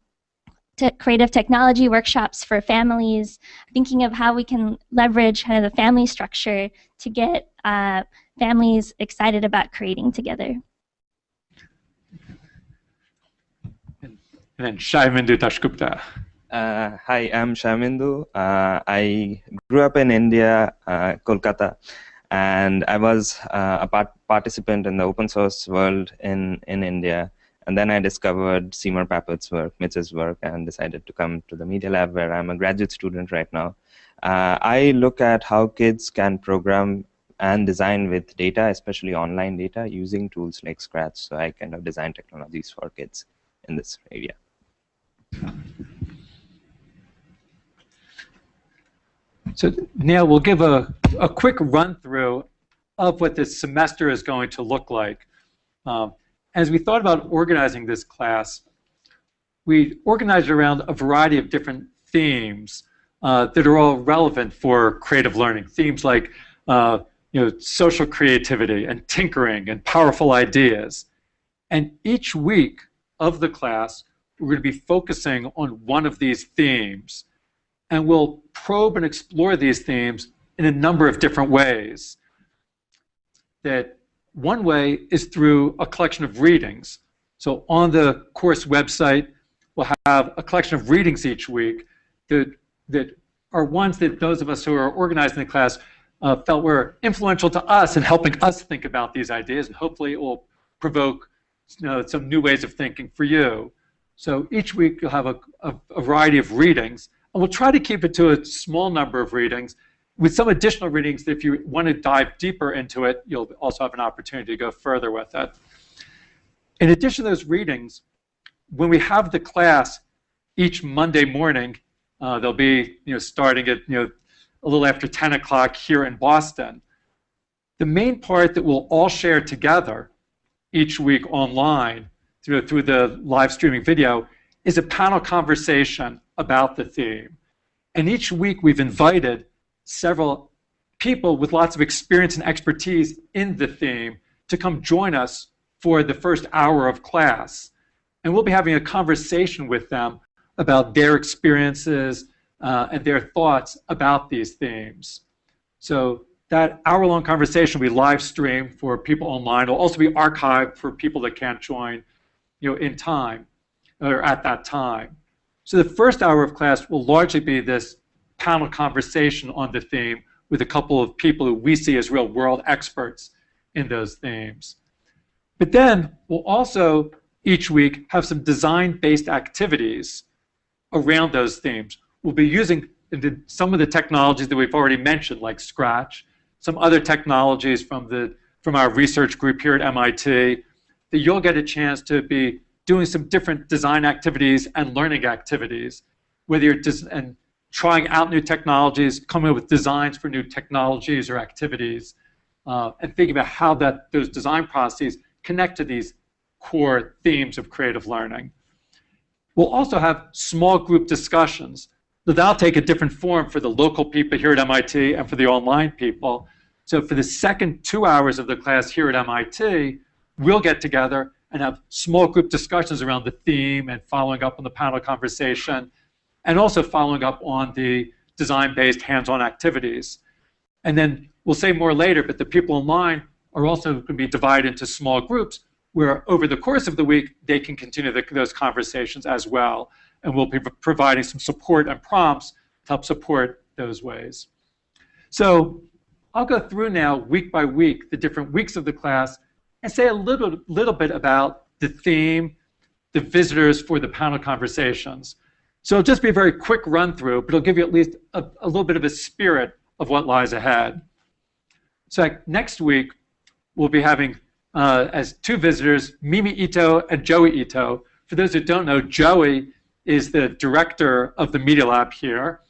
to creative technology workshops for families, thinking of how we can leverage kind of the family structure to get uh, families excited about creating together. And then Sayamindu Dasgupta. Uh, hi, I'm Shaimindu. Uh, I grew up in India, uh, Kolkata, and I was uh, a part participant in the open source world in, in India. And then I discovered Seymour Papert's work, Mitch's work, and decided to come to the Media Lab where I'm a graduate student right now. Uh, I look at how kids can program and design with data, especially online data, using tools like Scratch. So I kind of design technologies for kids in this area. So now we'll give a, a quick run through of what this semester is going to look like. Um, as we thought about organizing this class, we organized around a variety of different themes uh, that are all relevant for creative learning. Themes like uh, you know, social creativity and tinkering and powerful ideas. And each week of the class, we're going to be focusing on one of these themes. And we'll probe and explore these themes in a number of different ways. That one way is through a collection of readings. So on the course website, we'll have a collection of readings each week that, that are ones that those of us who are organizing the class uh, felt were influential to us in helping us think about these ideas, and hopefully it will provoke you know, some new ways of thinking for you. So each week you'll have a, a, a, variety of readings, and we'll try to keep it to a small number of readings with some additional readings if you want to dive deeper into it, you'll also have an opportunity to go further with it. In addition to those readings, when we have the class each Monday morning, uh, they'll be you know, starting at you know, a little after 10 o'clock here in Boston. The main part that we'll all share together each week online through, through the live streaming video is a panel conversation about the theme. And each week we've invited several people with lots of experience and expertise in the theme to come join us for the first hour of class. And we'll be having a conversation with them about their experiences, uh, and their thoughts about these themes. So that hour-long conversation will be live streamed for people online. It'll also be archived for people that can't join you know, in time or at that time. So the first hour of class will largely be this panel conversation on the theme with a couple of people who we see as real world experts in those themes. But then we'll also each week have some design-based activities around those themes we'll be using some of the technologies that we've already mentioned, like Scratch, some other technologies from, the, from our research group here at MIT, that you'll get a chance to be doing some different design activities and learning activities, whether you're and trying out new technologies, coming up with designs for new technologies or activities, uh, and thinking about how that those design processes connect to these core themes of creative learning. We'll also have small group discussions that'll take a different form for the local people here at MIT and for the online people. So for the second two hours of the class here at MIT, we'll get together and have small group discussions around the theme and following up on the panel conversation, and also following up on the design-based hands-on activities. And then we'll say more later, but the people online are also going to be divided into small groups where over the course of the week, they can continue the, those conversations as well and we'll be providing some support and prompts to help support those ways. So I'll go through now week by week the different weeks of the class and say a little, little bit about the theme, the visitors for the panel conversations. So it'll just be a very quick run through, but it'll give you at least a, a little bit of a spirit of what lies ahead. So next week, we'll be having uh, as two visitors, Mimi Ito and Joey Ito. For those who don't know, Joey is the director of the Media Lab here.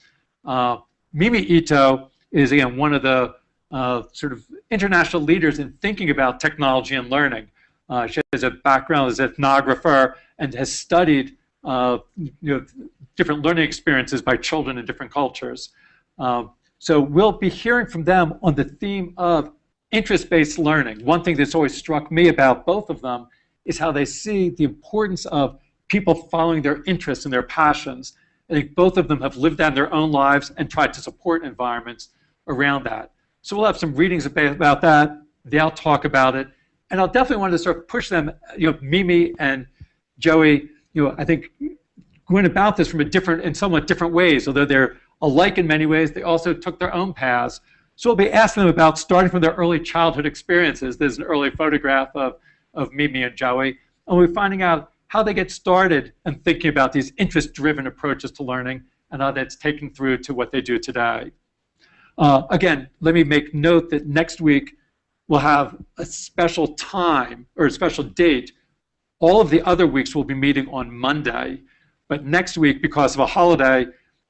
Uh, Mimi Ito is, again, one of the uh, sort of international leaders in thinking about technology and learning. Uh, she has a background as an ethnographer and has studied uh, you know, different learning experiences by children in different cultures. Um, so we'll be hearing from them on the theme of interest-based learning. One thing that's always struck me about both of them is how they see the importance of people following their interests and their passions. I think both of them have lived out their own lives and tried to support environments around that. So we'll have some readings about that. They'll talk about it. And I'll definitely want to sort of push them, you know, Mimi and Joey, you know, I think went about this from a different, in somewhat different ways, although they're alike in many ways, they also took their own paths. So we'll be asking them about starting from their early childhood experiences. There's an early photograph of, of Mimi and Joey. And we're finding out how they get started and thinking about these interest-driven approaches to learning and how that's taken through to what they do today. Uh, again, let me make note that next week we'll have a special time or a special date. All of the other weeks will be meeting on Monday, but next week, because of a holiday,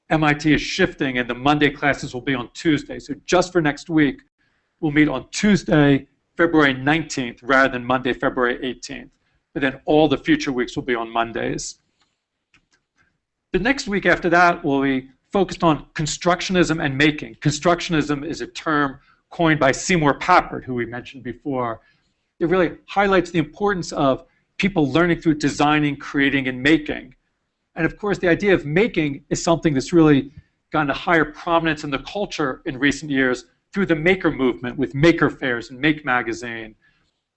MIT is shifting and the Monday classes will be on Tuesday. So just for next week, we'll meet on Tuesday, February 19th, rather than Monday, February 18th. But then all the future weeks will be on Mondays. The next week after that will be focused on constructionism and making. Constructionism is a term coined by Seymour Papert, who we mentioned before. It really highlights the importance of people learning through designing, creating, and making. And of course, the idea of making is something that's really gotten a higher prominence in the culture in recent years through the maker movement with maker fairs and Make Magazine.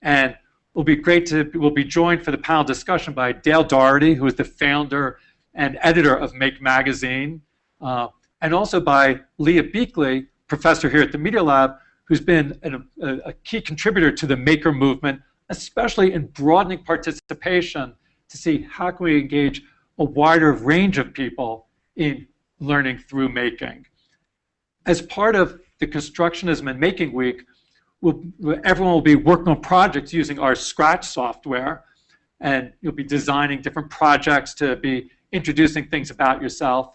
And it'll be great to, we'll be joined for the panel discussion by Dale Dougherty, who is the founder and editor of Make Magazine, uh, and also by Leah Buechley, professor here at the Media Lab, who's been an, a, a key contributor to the maker movement, especially in broadening participation to see how can we engage a wider range of people in learning through making. As part of the Constructionism and Making Week, we'll, everyone will be working on projects using our Scratch software, and you'll be designing different projects to be introducing things about yourself.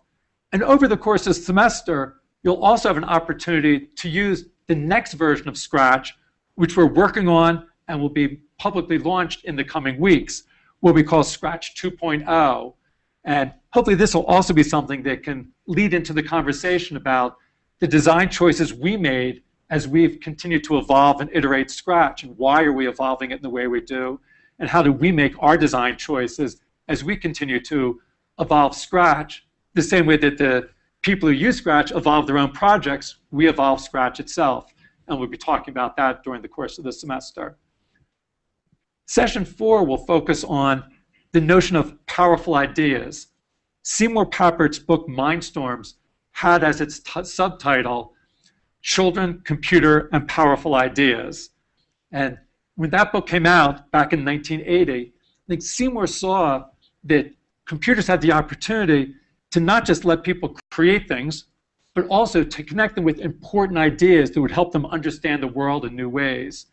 And over the course of the semester, you'll also have an opportunity to use the next version of Scratch, which we're working on and will be publicly launched in the coming weeks, what we call Scratch 2.0. And hopefully this will also be something that can lead into the conversation about the design choices we made as we've continued to evolve and iterate Scratch, and why are we evolving it in the way we do, and how do we make our design choices as we continue to evolve Scratch, the same way that the people who use Scratch evolve their own projects, we evolve Scratch itself. And we'll be talking about that during the course of the semester. Session four will focus on the notion of powerful ideas. Seymour Papert's book Mindstorms had as its subtitle Children, Computer, and Powerful Ideas. And when that book came out back in 1980, I think Seymour saw that computers had the opportunity to not just let people create things, but also to connect them with important ideas that would help them understand the world in new ways.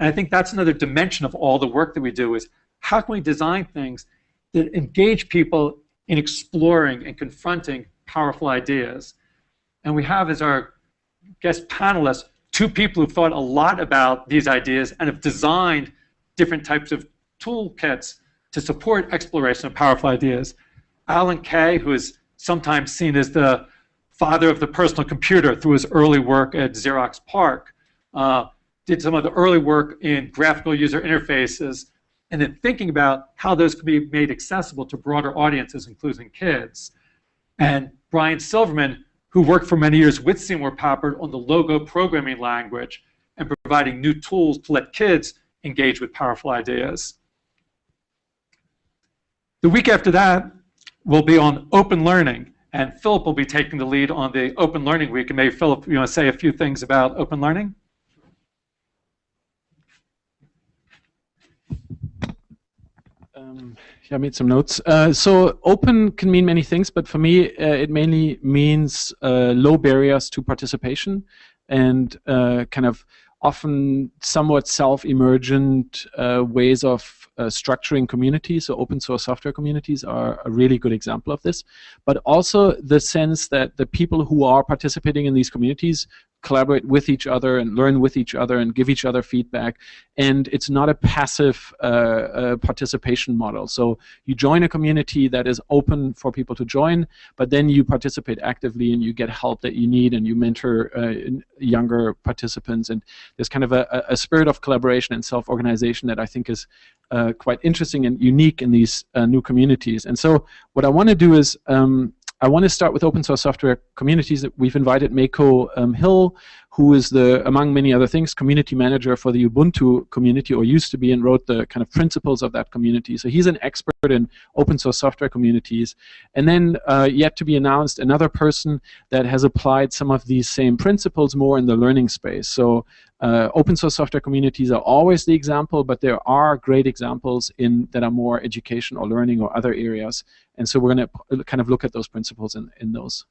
And I think that's another dimension of all the work that we do is how can we design things that engage people in exploring and confronting powerful ideas. And we have as our guest panelists two people who've thought a lot about these ideas and have designed different types of toolkits to support exploration of powerful ideas. Alan Kay, who is sometimes seen as the father of the personal computer through his early work at Xerox PARC, uh, did some of the early work in graphical user interfaces, and then thinking about how those can be made accessible to broader audiences, including kids. And Brian Silverman, who worked for many years with Seymour Papert on the Logo programming language and providing new tools to let kids engage with powerful ideas. The week after that will be on open learning, and Philipp will be taking the lead on the Open Learning Week. And maybe Philipp, you want to say a few things about open learning? Um, yeah, I made some notes. Uh, so open can mean many things, but for me, uh, it mainly means uh, low barriers to participation and uh, kind of often somewhat self-emergent uh, ways of uh, structuring communities, so open source software communities are a really good example of this, but also the sense that the people who are participating in these communities collaborate with each other and learn with each other and give each other feedback. And it's not a passive uh, uh, participation model. So you join a community that is open for people to join, but then you participate actively and you get help that you need and you mentor uh, younger participants. And there's kind of a, a spirit of collaboration and self-organization that I think is uh, quite interesting and unique in these uh, new communities. And so what I want to do is um, I want to start with open source software communities that we've invited Mako um, Hill, who is the, among many other things, community manager for the Ubuntu community, or used to be, and wrote the kind of principles of that community. So he's an expert in open source software communities. And then, uh, yet to be announced, another person that has applied some of these same principles more in the learning space. So uh, open source software communities are always the example, but there are great examples in that are more education or learning or other areas. And so we're going to kind of look at those principles in, in those.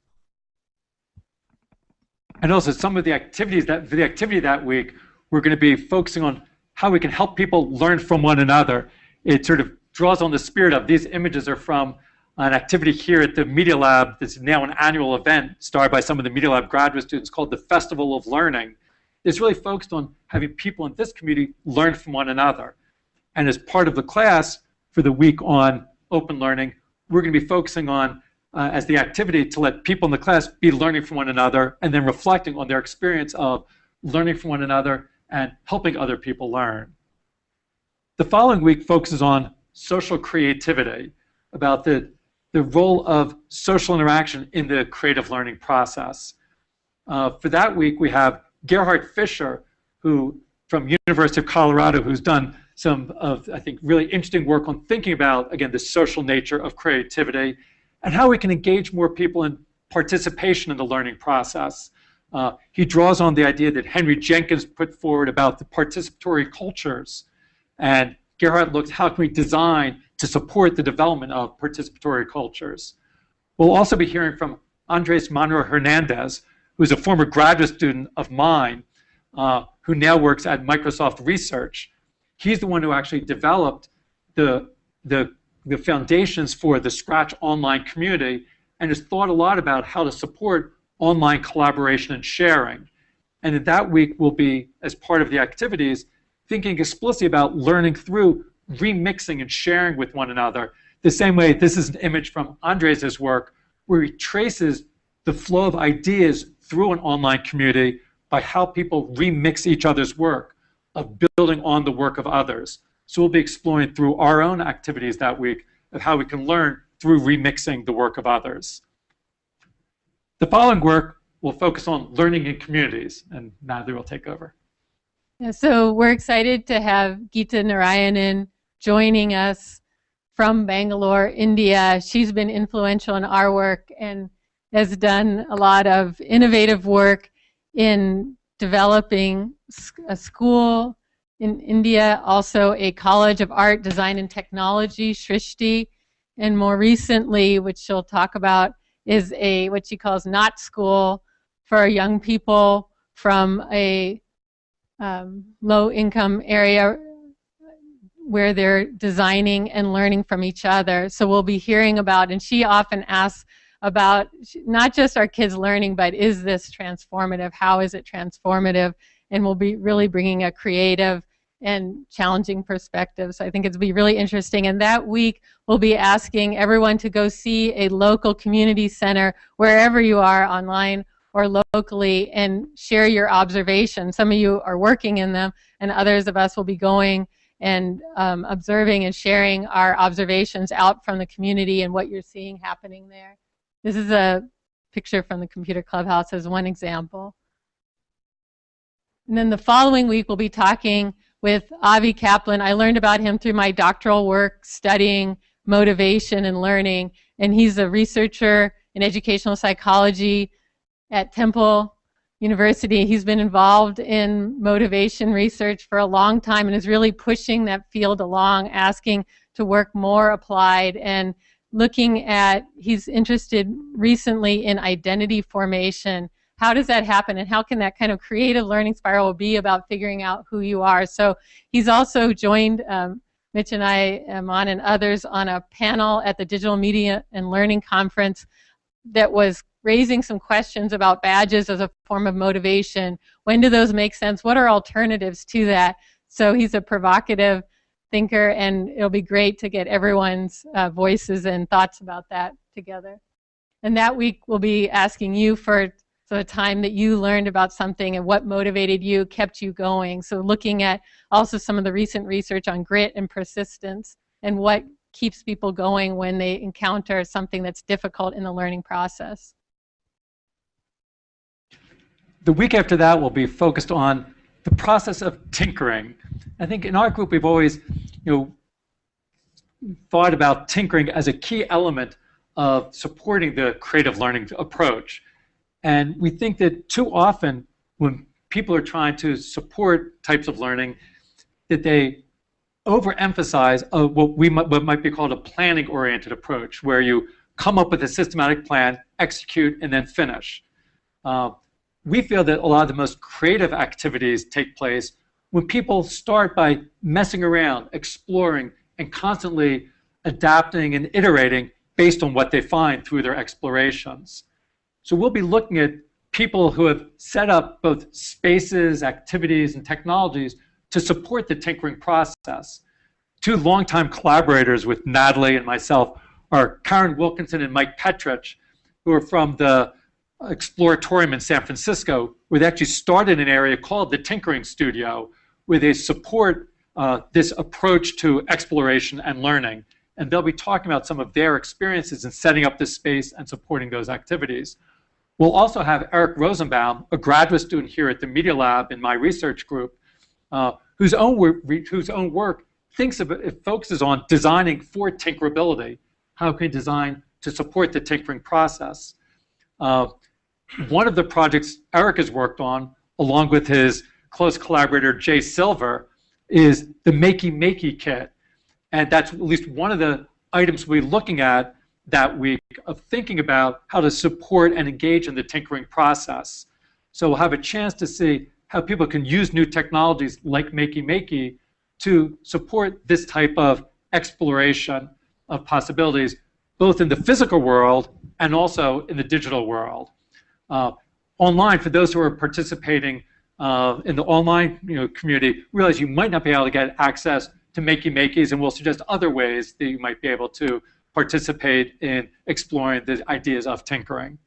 And also some of the activities that the activity that week, we're going to be focusing on how we can help people learn from one another. It sort of draws on the spirit of these images are from an activity here at the Media Lab that's now an annual event started by some of the Media Lab graduate students called the Festival of Learning. It's really focused on having people in this community learn from one another. And as part of the class for the week on open learning, we're going to be focusing on uh, as the activity to let people in the class be learning from one another and then reflecting on their experience of learning from one another and helping other people learn. The following week focuses on social creativity, about the, the role of social interaction in the creative learning process. Uh, for that week, we have Gerhard Fischer, who from University of Colorado, who's done some of, I think, really interesting work on thinking about, again, the social nature of creativity and how we can engage more people in participation in the learning process. Uh, he draws on the idea that Henry Jenkins put forward about the participatory cultures. And Gerhard looks how can we design to support the development of participatory cultures. We'll also be hearing from Andres Monroy-Hernandez, who's a former graduate student of mine, uh, who now works at Microsoft Research. He's the one who actually developed the, the the foundations for the Scratch online community and has thought a lot about how to support online collaboration and sharing. And in that week, we'll be, as part of the activities, thinking explicitly about learning through remixing and sharing with one another. The same way, this is an image from Andres' work, where he traces the flow of ideas through an online community by how people remix each other's work, of building on the work of others. So we'll be exploring through our own activities that week of how we can learn through remixing the work of others. The following work will focus on learning in communities, and Natalie will take over. Yeah, so we're excited to have Geetha Narayanan joining us from Bangalore, India. She's been influential in our work and has done a lot of innovative work in developing a school in India, also a College of Art, Design, and Technology, Srishti, and more recently, which she'll talk about, is a what she calls not school for young people from a um, low-income area where they're designing and learning from each other. So we'll be hearing about, and she often asks about not just our kids learning, but is this transformative? How is it transformative? And we'll be really bringing a creative and challenging perspectives. So I think it'll be really interesting. And that week, we'll be asking everyone to go see a local community center wherever you are online or locally and share your observations. Some of you are working in them, and others of us will be going and um, observing and sharing our observations out from the community and what you're seeing happening there. This is a picture from the Computer Clubhouse as one example. And then the following week, we'll be talking with Avi Kaplan. I learned about him through my doctoral work studying motivation and learning, and he's a researcher in educational psychology at Temple University. He's been involved in motivation research for a long time and is really pushing that field along, asking to work more applied and looking at, he's interested recently in identity formation how does that happen and how can that kind of creative learning spiral be about figuring out who you are? So he's also joined um, mitch and i on and others on a panel at the digital media and learning conference that was raising some questions about badges as a form of motivation. When do those make sense? What are alternatives to that? So he's a provocative thinker and it'll be great to get everyone's uh, voices and thoughts about that together. And that week we'll be asking you for so a time that you learned about something and what motivated you, kept you going. So looking at also some of the recent research on grit and persistence and what keeps people going when they encounter something that's difficult in the learning process. the week after that will be focused on the process of tinkering. I think in our group we've always, you know, thought about tinkering as a key element of supporting the creative learning approach. And we think that too often when people are trying to support types of learning, that they overemphasize what we might, what might be called a planning-oriented approach, where you come up with a systematic plan, execute, and then finish. Uh, we feel that a lot of the most creative activities take place when people start by messing around, exploring, and constantly adapting and iterating based on what they find through their explorations. So we'll be looking at people who have set up both spaces, activities, and technologies to support the tinkering process. Two longtime collaborators with Natalie and myself are Karen Wilkinson and Mike Petrich, who are from the Exploratorium in San Francisco, where they actually started an area called the Tinkering Studio, where they support uh, this approach to exploration and learning. And they'll be talking about some of their experiences in setting up this space and supporting those activities. We'll also have Eric Rosenbaum, a graduate student here at the Media Lab in my research group, uh, whose, own work, whose own work thinks of it, focuses on designing for tinkerability. How can design to support the tinkering process? Uh, one of the projects Eric has worked on, along with his close collaborator Jay Silver, is the Makey Makey kit. And that's at least one of the items we're looking at that week of thinking about how to support and engage in the tinkering process. So we'll have a chance to see how people can use new technologies like Makey Makey to support this type of exploration of possibilities, both in the physical world and also in the digital world. Uh, online, for those who are participating uh, in the online you know, community, realize you might not be able to get access to Makey Makeys, and we'll suggest other ways that you might be able to participate in exploring the ideas of tinkering.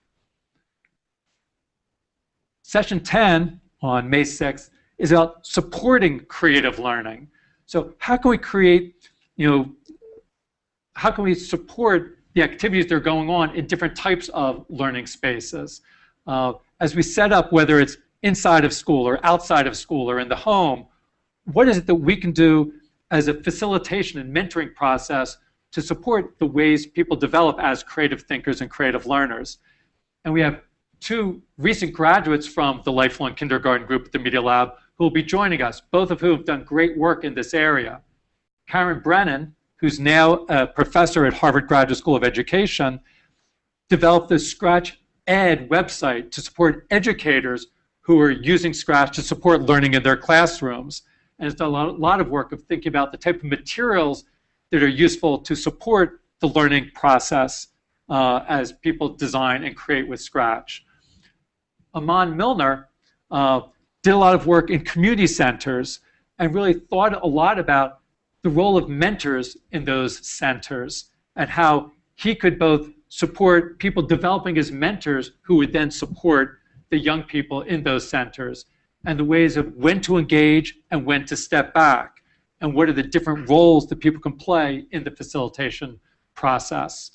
Session 10 on May 6th is about supporting creative learning. So how can we create, you know, how can we support the activities that are going on in different types of learning spaces? Uh, as we set up, whether it's inside of school or outside of school or in the home, what is it that we can do as a facilitation and mentoring process to support the ways people develop as creative thinkers and creative learners? And we have two recent graduates from the Lifelong Kindergarten group at the Media Lab who will be joining us, both of whom have done great work in this area. Karen Brennan, who's now a professor at Harvard Graduate School of Education, developed the Scratch Ed website to support educators who are using Scratch to support learning in their classrooms. And it's done a lot, lot of work of thinking about the type of materials that are useful to support the learning process uh, as people design and create with Scratch. Amon Millner uh, did a lot of work in community centers and really thought a lot about the role of mentors in those centers and how he could both support people developing as mentors who would then support the young people in those centers and the ways of when to engage and when to step back and what are the different roles that people can play in the facilitation process.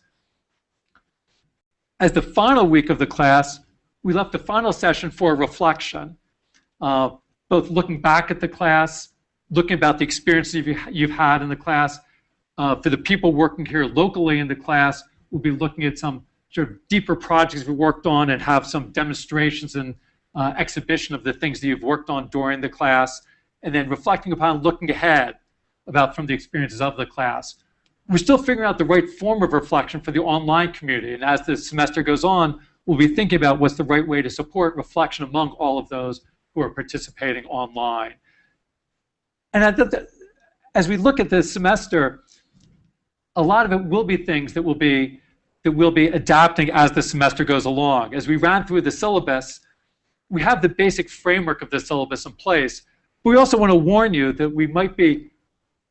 As the final week of the class, we left the final session for reflection, uh, both looking back at the class, looking about the experiences you've, you've had in the class. Uh, for the people working here locally in the class, we'll be looking at some sort of deeper projects we worked on and have some demonstrations and uh, exhibition of the things that you've worked on during the class, and then reflecting upon looking ahead about from the experiences of the class. We're still figuring out the right form of reflection for the online community, and as the semester goes on, we'll be thinking about what's the right way to support reflection among all of those who are participating online. And as we look at this semester, a lot of it will be things that will be that we'll be adapting as the semester goes along. As we ran through the syllabus, we have the basic framework of the syllabus in place, but we also want to warn you that we might be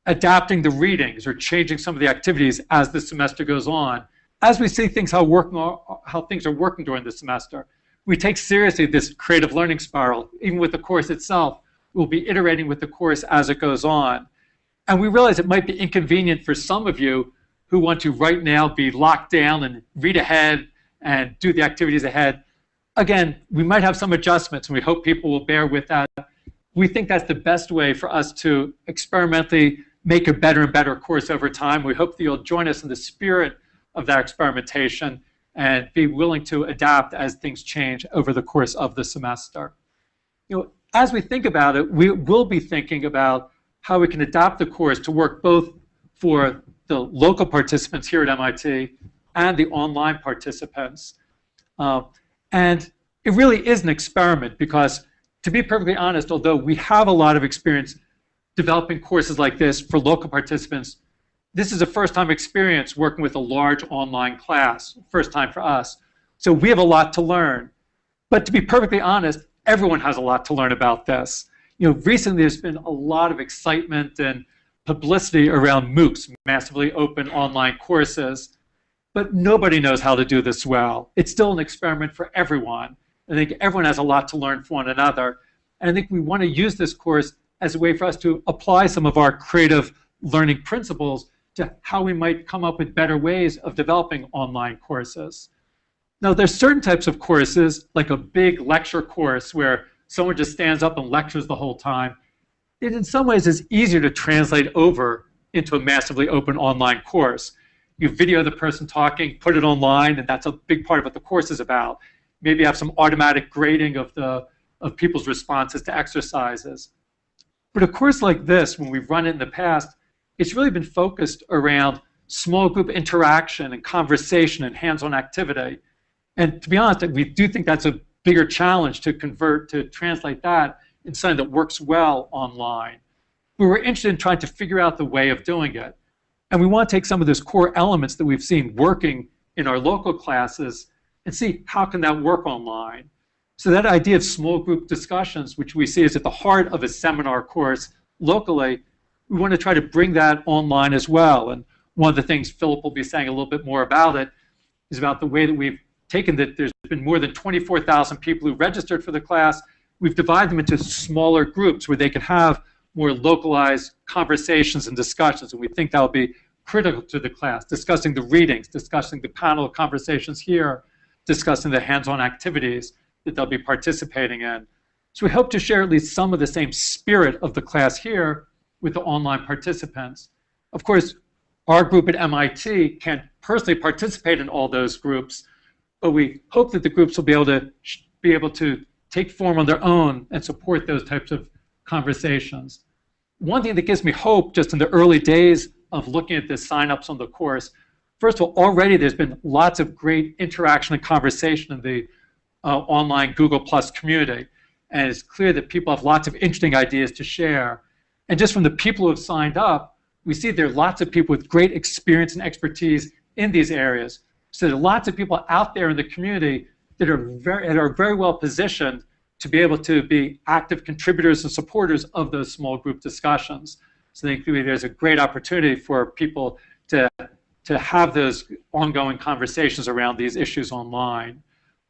adapting the readings or changing some of the activities as the semester goes on as we see things how working how things are working during the semester, we take seriously this creative learning spiral. Even with the course itself, we'll be iterating with the course as it goes on. And we realize it might be inconvenient for some of you who want to right now be locked down and read ahead and do the activities ahead. Again, we might have some adjustments, and we hope people will bear with that. We think that's the best way for us to experimentally make a better and better course over time. We hope that you'll join us in the spirit of that experimentation and be willing to adapt as things change over the course of the semester. You know, as we think about it, we will be thinking about how we can adapt the course to work both for the local participants here at MIT and the online participants. Uh, and it really is an experiment because, to be perfectly honest, although we have a lot of experience developing courses like this for local participants, this is a first time experience working with a large online class, first time for us. So we have a lot to learn. But to be perfectly honest, everyone has a lot to learn about this. You know, recently there's been a lot of excitement and publicity around MOOCs, massively open online courses, but nobody knows how to do this well. It's still an experiment for everyone. I think everyone has a lot to learn from one another. And I think we want to use this course as a way for us to apply some of our creative learning principles to how we might come up with better ways of developing online courses. Now, there's certain types of courses, like a big lecture course where someone just stands up and lectures the whole time. It, in some ways, is easier to translate over into a massively open online course. You video the person talking, put it online, and that's a big part of what the course is about. Maybe have some automatic grading of, the, of people's responses to exercises. But a course like this, when we've run it in the past, it's really been focused around small group interaction and conversation and hands-on activity. And to be honest, we do think that's a bigger challenge to convert, to translate that in something that works well online. But we're interested in trying to figure out the way of doing it. And we want to take some of those core elements that we've seen working in our local classes and see how can that work online. So that idea of small group discussions, which we see is at the heart of a seminar course locally, we want to try to bring that online as well. And one of the things Philipp will be saying a little bit more about it is about the way that we've taken that there's been more than 24,000 people who registered for the class. We've divided them into smaller groups where they can have more localized conversations and discussions. And we think that will be critical to the class, discussing the readings, discussing the panel conversations here, discussing the hands-on activities that they'll be participating in. So we hope to share at least some of the same spirit of the class here with the online participants. Of course, our group at MIT can't personally participate in all those groups, but we hope that the groups will be able to be able to take form on their own and support those types of conversations. One thing that gives me hope just in the early days of looking at the signups on the course, first of all, already there's been lots of great interaction and conversation in the uh, online Google Plus community. And it's clear that people have lots of interesting ideas to share. And just from the people who have signed up, we see there are lots of people with great experience and expertise in these areas. So there are lots of people out there in the community that are very, that are very well positioned to be able to be active contributors and supporters of those small group discussions. So I think there's a great opportunity for people to, to have those ongoing conversations around these issues online.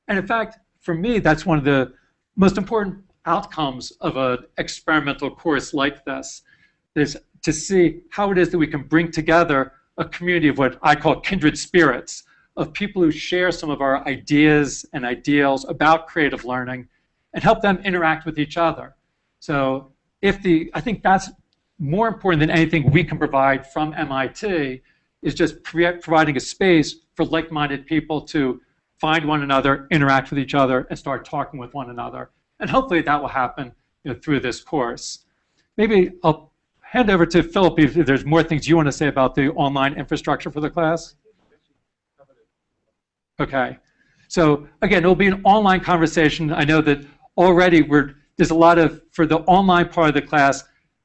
And in fact, for me, that's one of the most important outcomes of an experimental course like this is to see how it is that we can bring together a community of what I call kindred spirits, of people who share some of our ideas and ideals about creative learning and help them interact with each other. So if the, I think that's more important than anything we can provide from MIT is just providing a space for like-minded people to find one another, interact with each other, and start talking with one another. And hopefully that will happen you know, through this course. Maybe I'll hand over to Philipp if there's more things you want to say about the online infrastructure for the class. Okay. So again, it will be an online conversation. I know that already we're, there's a lot of, for the online part of the class,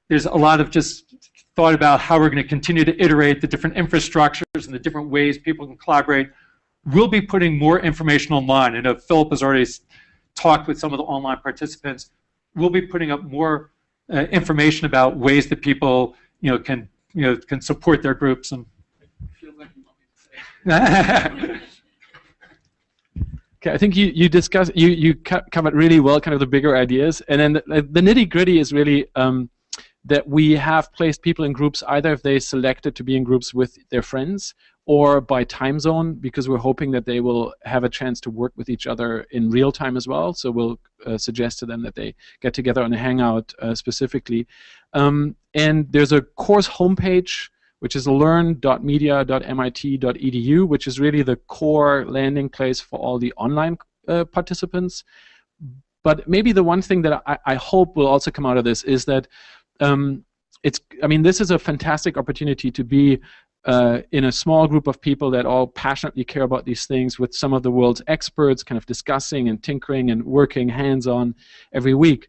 there's a lot of just thought about how we're going to continue to iterate the different infrastructures and the different ways people can collaborate. We'll be putting more information online. I know Philipp has already talked with some of the online participants. We'll be putting up more uh, information about ways that people, you know, can you know can support their groups and. <laughs> <laughs> I think you you discuss you you covered really well kind of the bigger ideas, and then the, the nitty gritty is really um, that we have placed people in groups either if they selected to be in groups with their friends or by time zone because we're hoping that they will have a chance to work with each other in real time as well. So we'll uh, suggest to them that they get together on a Hangout uh, specifically. Um, and there's a course homepage which is learn.media.mit.edu, which is really the core landing place for all the online uh, participants. But maybe the one thing that I, I, hope will also come out of this is that um, it's. I mean, this is a fantastic opportunity to be uh, in a small group of people that all passionately care about these things with some of the world's experts, kind of discussing and tinkering and working hands-on every week.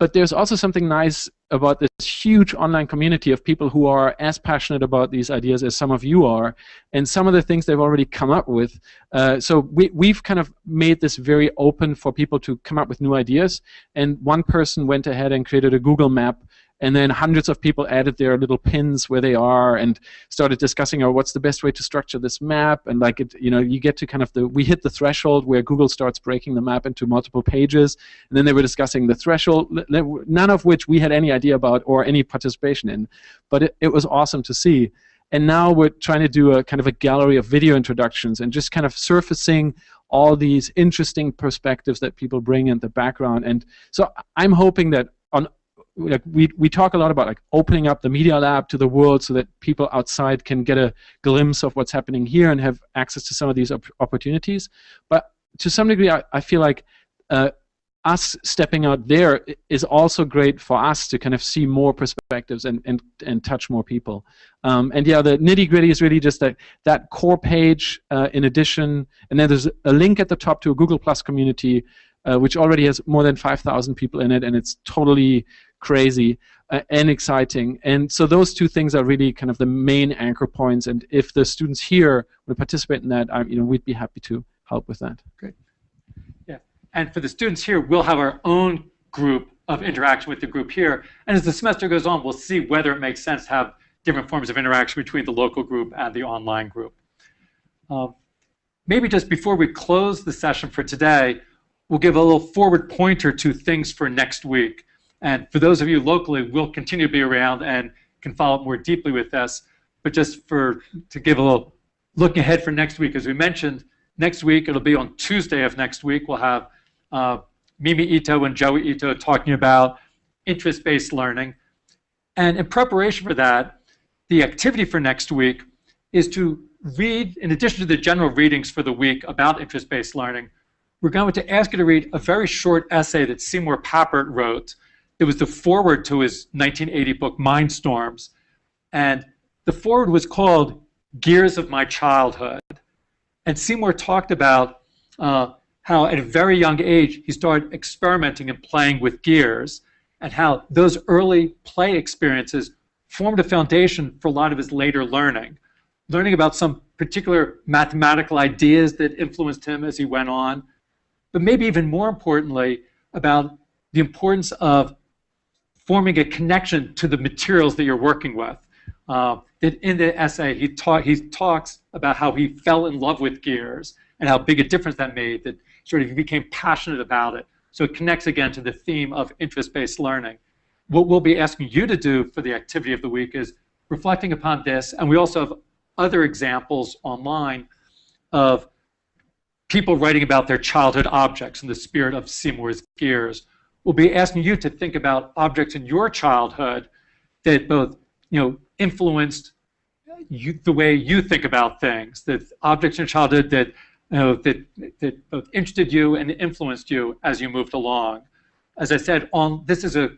But there's also something nice about this huge online community of people who are as passionate about these ideas as some of you are, and some of the things they've already come up with. Uh, so we, we've kind of made this very open for people to come up with new ideas, and one person went ahead and created a Google map and then hundreds of people added their little pins where they are and started discussing oh what's the best way to structure this map? And like it you know you get to kind of the we hit the threshold where google starts breaking the map into multiple pages. And then they were discussing the threshold none of which we had any idea about or any participation in. But it, it was awesome to see. And now we're trying to do a kind of a gallery of video introductions and just kind of surfacing all these interesting perspectives that people bring in the background. And so i'm hoping that on like we, we talk a lot about like opening up the media lab to the world so that people outside can get a glimpse of what's happening here and have access to some of these op opportunities but to some degree I, I feel like uh, us stepping out there is also great for us to kind of see more perspectives and, and, and touch more people. Um, and yeah, the nitty gritty is really just that, that core page uh, in addition, and then there's a link at the top to a Google Plus community uh, which already has more than 5,000 people in it, and it's totally crazy uh, and exciting. And so those two things are really kind of the main anchor points. And if the students here would participate in that, I, you know, we'd be happy to help with that. Great. Yeah. And for the students here, we'll have our own group of interaction with the group here. And as the semester goes on, we'll see whether it makes sense to have different forms of interaction between the local group and the online group. Uh, maybe just before we close the session for today, we'll give a little forward pointer to things for next week. And for those of you locally, we'll continue to be around and can follow up more deeply with us. But just for to give a little look ahead for next week, as we mentioned, next week, it'll be on Tuesday of next week, we'll have uh, Mimi Ito and Joi Ito talking about interest-based learning. And in preparation for that, the activity for next week is to read, in addition to the general readings for the week about interest-based learning, we're going to ask you to read a very short essay that Seymour Papert wrote it was the foreword to his 1980 book, Mindstorms. And the foreword was called Gears of My Childhood. And Seymour talked about uh, how at a very young age he started experimenting and playing with gears, and how those early play experiences formed a foundation for a lot of his later learning. Learning about some particular mathematical ideas that influenced him as he went on, but maybe even more importantly, about the importance of forming a connection to the materials that you're working with. Uh, in the essay, he, talk, he talks about how he fell in love with gears and how big a difference that made, that sort of he became passionate about it. So it connects again to the theme of interest-based learning. What we'll be asking you to do for the activity of the week is reflecting upon this, and we also have other examples online of people writing about their childhood objects in the spirit of Seymour's Gears will be asking you to think about objects in your childhood that both you know influenced you, the way you think about things, that objects in childhood that you know, that that both interested you and influenced you as you moved along. As I said, on this is a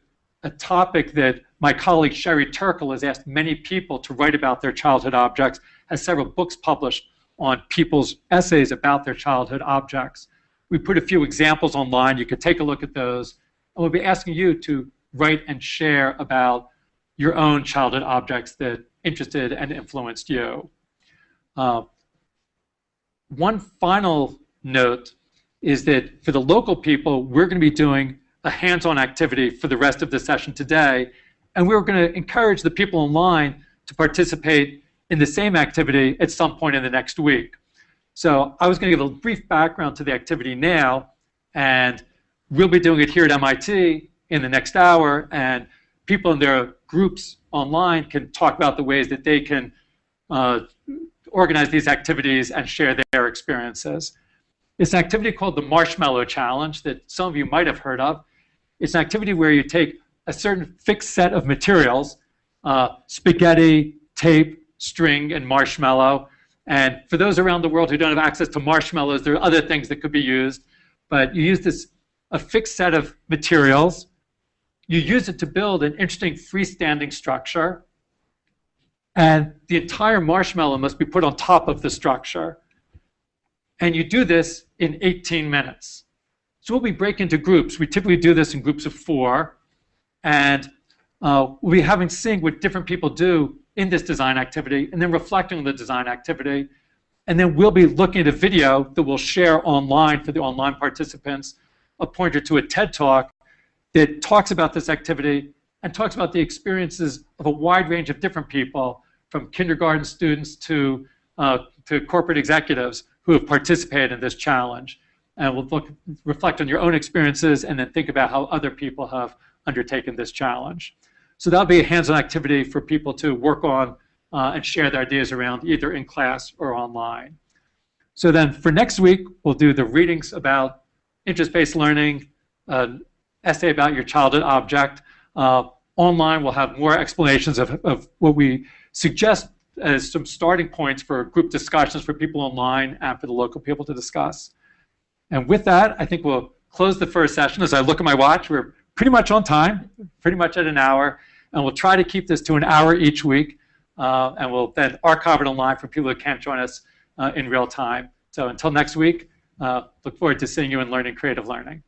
a topic that my colleague Sherry Turkle has asked many people to write about their childhood objects, has several books published on people's essays about their childhood objects. We put a few examples online. You could take a look at those we'll be asking you to write and share about your own childhood objects that interested and influenced you. Uh, one final note is that for the local people, we're going to be doing a hands-on activity for the rest of the session today, and we're going to encourage the people online to participate in the same activity at some point in the next week. So I was going to give a brief background to the activity now, and we'll be doing it here at MIT in the next hour, and people in their groups online can talk about the ways that they can uh, organize these activities and share their experiences. It's an activity called the Marshmallow Challenge that some of you might have heard of. It's an activity where you take a certain fixed set of materials, uh, spaghetti, tape, string, and marshmallow. And for those around the world who don't have access to marshmallows, there are other things that could be used. But you use this a fixed set of materials. You use it to build an interesting freestanding structure. And the entire marshmallow must be put on top of the structure. And you do this in 18 minutes. So we'll be break into groups. We typically do this in groups of four. And uh, we'll be having seeing what different people do in this design activity and then reflecting on the design activity. And then we'll be looking at a video that we'll share online for the online participants, a pointer to a TED Talk that talks about this activity and talks about the experiences of a wide range of different people, from kindergarten students to, uh, to corporate executives who have participated in this challenge. And we'll look, reflect on your own experiences and then think about how other people have undertaken this challenge. So that'll be a hands-on activity for people to work on uh, and share their ideas around either in class or online. So then for next week, we'll do the readings about interest-based learning, an essay about your childhood object. Uh, online, we'll have more explanations of, of what we suggest as some starting points for group discussions for people online and for the local people to discuss. And with that, I think we'll close the first session. As I look at my watch, we're pretty much on time, pretty much at an hour. And we'll try to keep this to an hour each week. Uh, and we'll then archive it online for people who can't join us uh, in real time. So until next week, uh, look forward to seeing you in Learning Creative Learning.